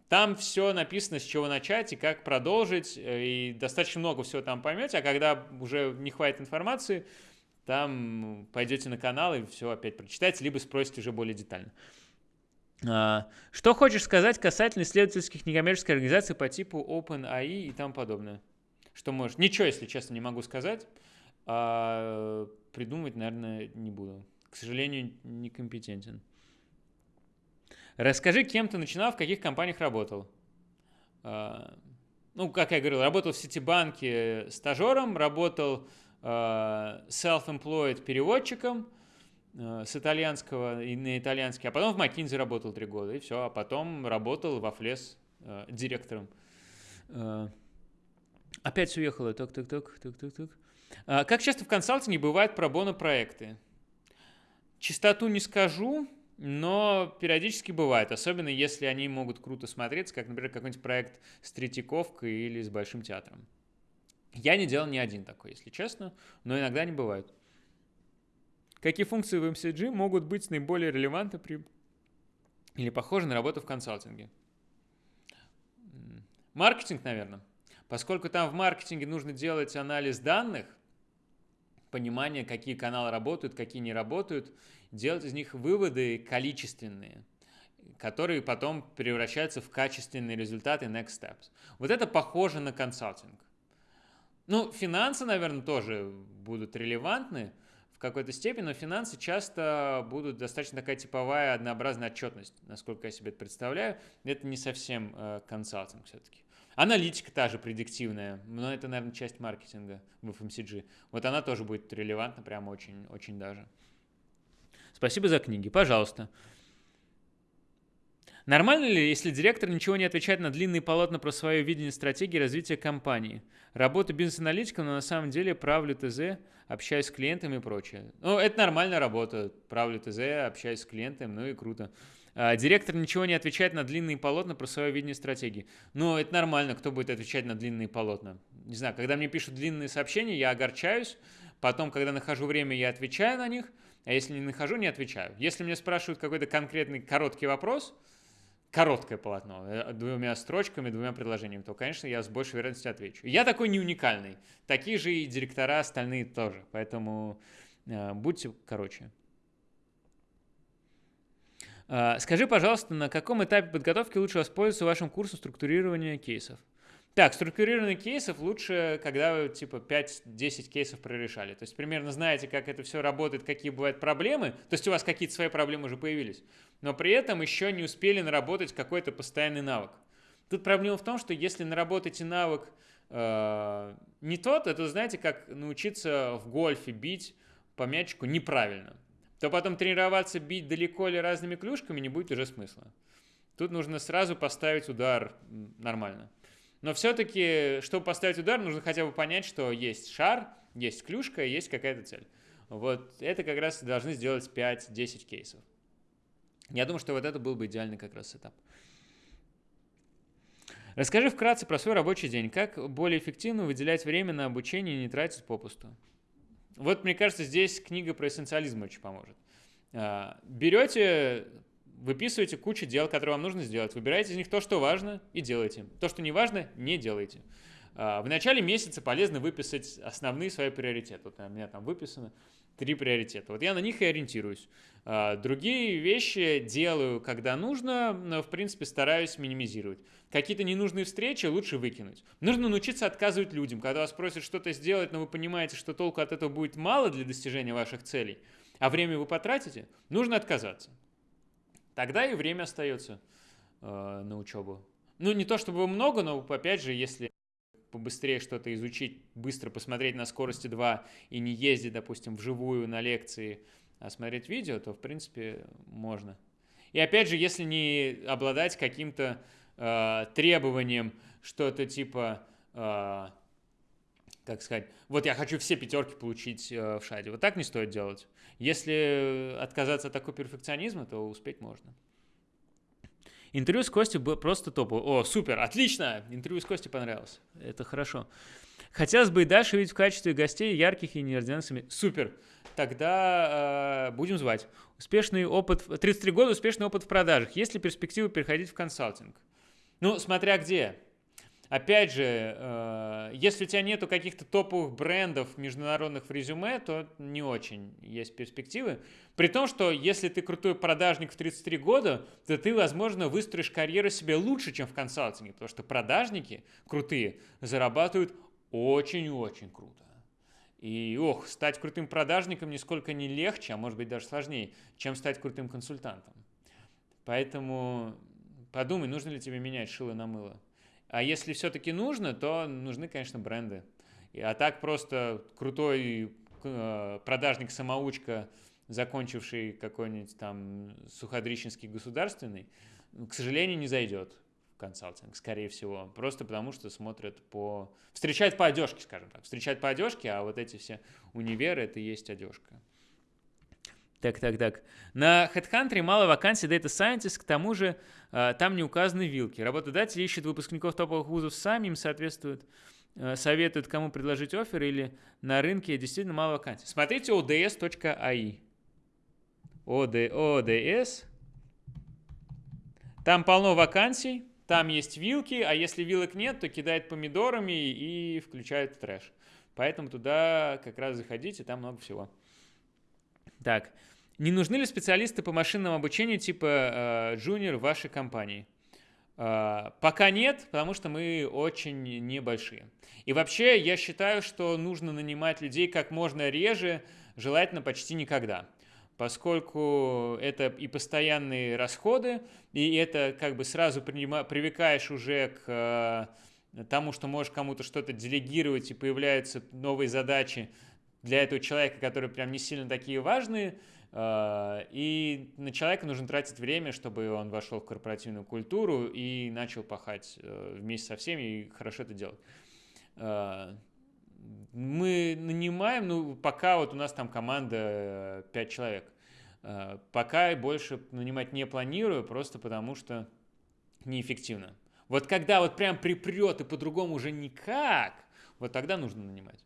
Там все написано, с чего начать и как продолжить, э, и достаточно много всего там поймете, а когда уже не хватит информации, там пойдете на канал и все опять прочитаете, либо спросите уже более детально. А, что хочешь сказать касательно исследовательских некоммерческих организаций по типу OpenAI и тому подобное? Что можешь? Ничего, если честно, не могу сказать. А придумывать, наверное, не буду. К сожалению, некомпетентен. Расскажи, кем ты начинал, в каких компаниях работал. А, ну, как я говорил, работал в Ситибанке стажером, работал а, self-employed переводчиком а, с итальянского и на итальянский, а потом в McKinsey работал три года, и все, а потом работал во Флес директором. Опять все уехало, так-так-так, так-так-так. Как часто в консалтинге бывают пробоно проекты? Частоту не скажу, но периодически бывает, особенно если они могут круто смотреться, как, например, какой-нибудь проект с Третьяковкой или с Большим театром. Я не делал ни один такой, если честно, но иногда они бывают. Какие функции в MCG могут быть наиболее релевантны при или похожи на работу в консалтинге? Маркетинг, наверное. Поскольку там в маркетинге нужно делать анализ данных, понимание, какие каналы работают, какие не работают, делать из них выводы количественные, которые потом превращаются в качественные результаты next steps. Вот это похоже на консалтинг. Ну, финансы, наверное, тоже будут релевантны в какой-то степени, но финансы часто будут достаточно такая типовая однообразная отчетность, насколько я себе это представляю. Это не совсем э, консалтинг все-таки. Аналитика та же предиктивная, но это, наверное, часть маркетинга в FMCG. Вот она тоже будет релевантна, прямо очень, очень даже. Спасибо за книги. Пожалуйста. Нормально ли, если директор ничего не отвечает на длинные полотна про свое видение стратегии развития компании? Работа бизнес-аналитиком, но на самом деле правлю ТЗ, общаюсь с клиентами и прочее. Ну, это нормальная работа. Правлю ТЗ, общаюсь с клиентами, ну и круто. А, директор ничего не отвечает на длинные полотна про свое видение стратегии. Ну, это нормально, кто будет отвечать на длинные полотна. Не знаю, когда мне пишут длинные сообщения, я огорчаюсь. Потом, когда нахожу время, я отвечаю на них. А если не нахожу, не отвечаю. Если мне спрашивают какой-то конкретный короткий вопрос, короткое полотно, э, двумя строчками, двумя предложениями, то, конечно, я с большей вероятностью отвечу. Я такой не уникальный. Такие же и директора остальные тоже. Поэтому э, будьте короче. А, скажи, пожалуйста, на каком этапе подготовки лучше воспользоваться вашим курсом структурирования кейсов? Так, структурирование кейсов лучше, когда вы типа 5-10 кейсов прорешали. То есть примерно знаете, как это все работает, какие бывают проблемы. То есть у вас какие-то свои проблемы уже появились. Но при этом еще не успели наработать какой-то постоянный навык. Тут проблема в том, что если наработаете навык э, не тот, это знаете, как научиться в гольфе бить по мячику неправильно то потом тренироваться бить далеко или разными клюшками не будет уже смысла. Тут нужно сразу поставить удар нормально. Но все-таки, чтобы поставить удар, нужно хотя бы понять, что есть шар, есть клюшка, есть какая-то цель. Вот это как раз должны сделать 5-10 кейсов. Я думаю, что вот это был бы идеальный как раз сетап. Расскажи вкратце про свой рабочий день. Как более эффективно выделять время на обучение и не тратить попусту? Вот, мне кажется, здесь книга про эссенциализм очень поможет. А, берете, выписываете кучу дел, которые вам нужно сделать, выбираете из них то, что важно, и делаете. То, что не важно, не делайте. А, в начале месяца полезно выписать основные свои приоритеты. Вот у меня там выписано три приоритета. Вот я на них и ориентируюсь. А, другие вещи делаю, когда нужно, но, в принципе, стараюсь минимизировать. Какие-то ненужные встречи лучше выкинуть. Нужно научиться отказывать людям. Когда вас просят что-то сделать, но вы понимаете, что толку от этого будет мало для достижения ваших целей, а время вы потратите, нужно отказаться. Тогда и время остается э, на учебу. Ну, не то чтобы много, но, опять же, если побыстрее что-то изучить, быстро посмотреть на скорости 2 и не ездить, допустим, вживую на лекции, а смотреть видео, то, в принципе, можно. И опять же, если не обладать каким-то э, требованием, что-то типа, э, как сказать, вот я хочу все пятерки получить э, в шаде. Вот так не стоит делать. Если отказаться от такого перфекционизма, то успеть можно. Интервью с Костей было просто топовое. О, супер, отлично! Интервью с Костей понравилось. Это хорошо. Хотелось бы и дальше видеть в качестве гостей ярких и неординарных. Супер. Тогда э, будем звать. Успешный опыт, 33 года, успешный опыт в продажах. Есть ли перспективы переходить в консалтинг? Ну, смотря где. Опять же, э, если у тебя нету каких-то топовых брендов международных в резюме, то не очень есть перспективы. При том, что если ты крутой продажник в 33 года, то ты, возможно, выстроишь карьеру себе лучше, чем в консалтинге, потому что продажники крутые зарабатывают очень-очень круто. И, ох, стать крутым продажником нисколько не легче, а может быть даже сложнее, чем стать крутым консультантом. Поэтому подумай, нужно ли тебе менять шило на мыло. А если все-таки нужно, то нужны, конечно, бренды. А так просто крутой э, продажник-самоучка, закончивший какой-нибудь там Суходрищенский государственный, к сожалению, не зайдет в консалтинг, скорее всего. Просто потому, что смотрят по... Встречают по одежке, скажем так. Встречают по одежке, а вот эти все универы — это и есть одежка. Так, так, так. На HeadHunter мало вакансий Data Scientist, к тому же э, там не указаны вилки. Работодатели ищут выпускников топовых вузов сами, им соответствуют, э, советуют, кому предложить офер или на рынке действительно мало вакансий. Смотрите ods.ai. OD, ODS. Там полно вакансий, там есть вилки, а если вилок нет, то кидает помидорами и включает трэш. Поэтому туда как раз заходите, там много всего. Так, не нужны ли специалисты по машинному обучению типа Junior в вашей компании? Uh, пока нет, потому что мы очень небольшие. И вообще я считаю, что нужно нанимать людей как можно реже, желательно почти никогда. Поскольку это и постоянные расходы, и это как бы сразу привыкаешь уже к uh, тому, что можешь кому-то что-то делегировать, и появляются новые задачи, для этого человека, которые прям не сильно такие важные, а, и на человека нужно тратить время, чтобы он вошел в корпоративную культуру и начал пахать э, вместе со всеми и хорошо это делать. А, мы нанимаем, ну, пока вот у нас там команда 5 э, человек. Пока больше нанимать не планирую, просто потому что неэффективно. Вот когда вот прям припрет и по-другому уже никак, вот тогда нужно нанимать.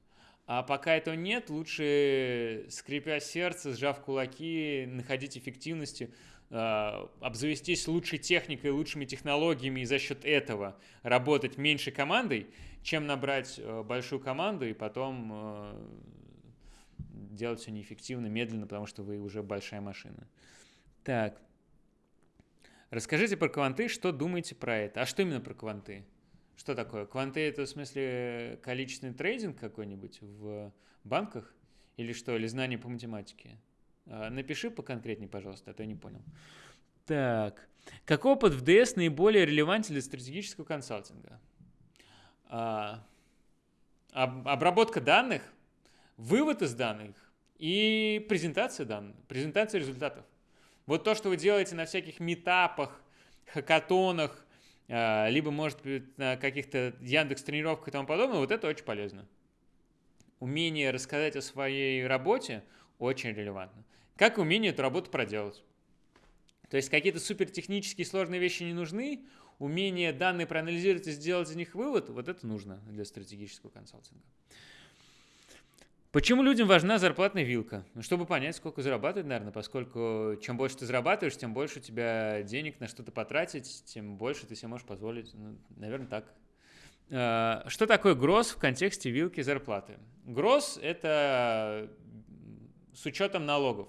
А пока этого нет, лучше, скрипя сердце, сжав кулаки, находить эффективности, а, обзавестись лучшей техникой, лучшими технологиями и за счет этого работать меньшей командой, чем набрать э, большую команду и потом э, делать все неэффективно, медленно, потому что вы уже большая машина. Так. Расскажите про кванты, что думаете про это? А что именно про кванты? Что такое? Кванты это в смысле количественный трейдинг какой-нибудь в банках? Или что? Или знание по математике? А, напиши поконкретнее, пожалуйста, а то я не понял. Так. Какой опыт в DS наиболее релевантен для стратегического консалтинга? А, об, обработка данных, вывод из данных и презентация данных, презентация результатов. Вот то, что вы делаете на всяких метапах, хакатонах, либо, может быть, на каких-то Яндекс тренировках и тому подобное, вот это очень полезно. Умение рассказать о своей работе очень релевантно. Как умение эту работу проделать. То есть какие-то супертехнические сложные вещи не нужны, умение данные проанализировать и сделать из них вывод, вот это нужно для стратегического консалтинга. Почему людям важна зарплатная вилка? Ну, чтобы понять, сколько зарабатывать, наверное, поскольку чем больше ты зарабатываешь, тем больше у тебя денег на что-то потратить, тем больше ты себе можешь позволить. Ну, наверное, так. А, что такое гроз в контексте вилки зарплаты? Гроз – это с учетом налогов.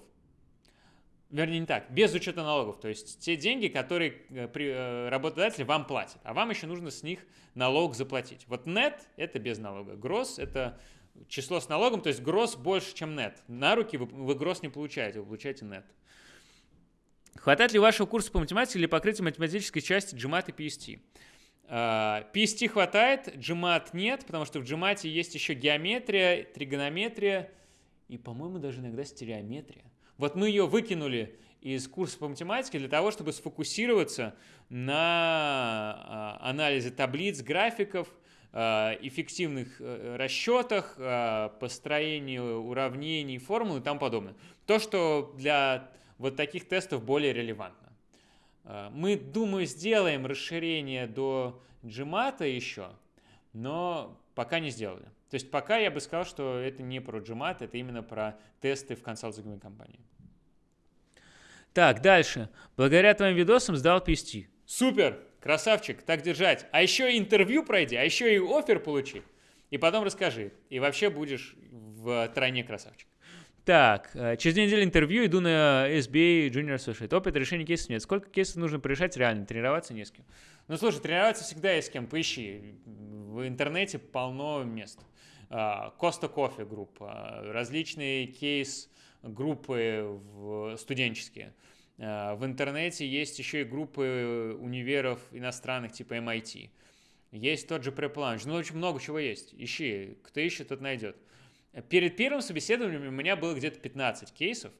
Вернее, не так, без учета налогов. То есть те деньги, которые э, э, работодатель вам платит, а вам еще нужно с них налог заплатить. Вот нет – это без налога. Гроз – это число с налогом, то есть гроз больше, чем нет. На руки вы, вы гроз не получаете, вы получаете нет. Хватает ли вашего курса по математике для покрытия математической части GMAT и PST? Uh, PST хватает, GMAT нет, потому что в GMAT есть еще геометрия, тригонометрия и, по-моему, даже иногда стереометрия. Вот мы ее выкинули из курса по математике для того, чтобы сфокусироваться на uh, анализе таблиц, графиков, эффективных э, расчетах, э, построению уравнений, формул и тому подобное. То, что для вот таких тестов более релевантно. Мы, думаю, сделаем расширение до GMAT еще, но пока не сделали. То есть пока я бы сказал, что это не про GMAT, это именно про тесты в консалтинговой компании. Так, дальше. Благодаря твоим видосам сдал PST. Супер! Красавчик, так держать. А еще интервью пройди, а еще и офер получи. И потом расскажи. И вообще будешь в тройне красавчик. Так, э, через две недели интервью иду на SBA Junior Associate. Опыт решения кейсов нет. Сколько кейсов нужно порешать реально? Тренироваться не с кем. Ну, слушай, тренироваться всегда есть с кем. Поищи. В интернете полно мест. Коста Кофе группа, различные кейс-группы студенческие. Э, в интернете есть еще и группы универов иностранных типа MIT. Есть тот же PrepLunch. Ну, очень много чего есть. Ищи. Кто ищет, тот найдет. Перед первым собеседованием у меня было где-то 15 кейсов.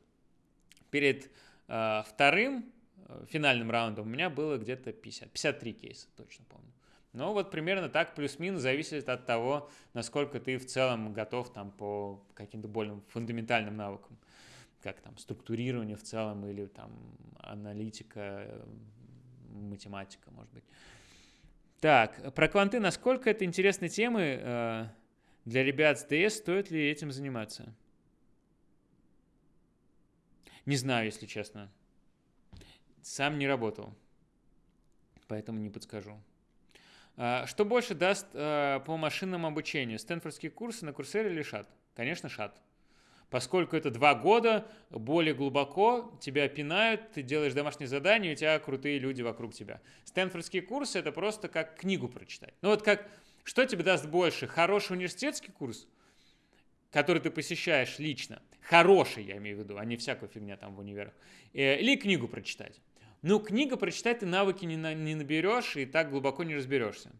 Перед э, вторым э, финальным раундом у меня было где-то 50, 53 кейса, точно помню. Но вот примерно так плюс-минус зависит от того, насколько ты в целом готов там по каким-то более фундаментальным навыкам как там структурирование в целом или там аналитика, математика, может быть. Так, про кванты, насколько это интересные темы э, для ребят с ДС, стоит ли этим заниматься? Не знаю, если честно. Сам не работал, поэтому не подскажу. А, что больше даст э, по машинному обучению? Стэнфордские курсы на Курсере или ШАТ? Конечно, ШАТ поскольку это два года, более глубоко тебя пинают, ты делаешь домашнее задание, у тебя крутые люди вокруг тебя. Стэнфордские курсы – это просто как книгу прочитать. Ну вот как, что тебе даст больше? Хороший университетский курс, который ты посещаешь лично, хороший, я имею в виду, а не всякая фигня там в универах, э, или книгу прочитать. Ну, книгу прочитать ты навыки не, на, не наберешь и так глубоко не разберешься.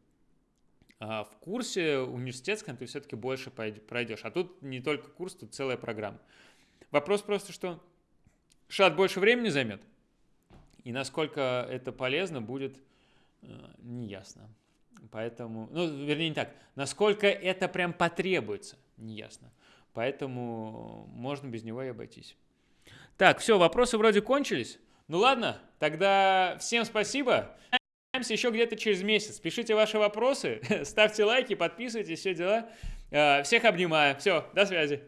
А в курсе университетском ты все-таки больше пройдешь. А тут не только курс, тут целая программа. Вопрос просто, что шат больше времени займет, и насколько это полезно будет э, неясно. Поэтому, ну, вернее, не так, насколько это прям потребуется, неясно. Поэтому можно без него и обойтись. Так, все, вопросы вроде кончились. Ну ладно, тогда всем спасибо. Увидимся еще где-то через месяц. Пишите ваши вопросы, ставьте лайки, подписывайтесь, все дела. Э, всех обнимаю. Все, до связи.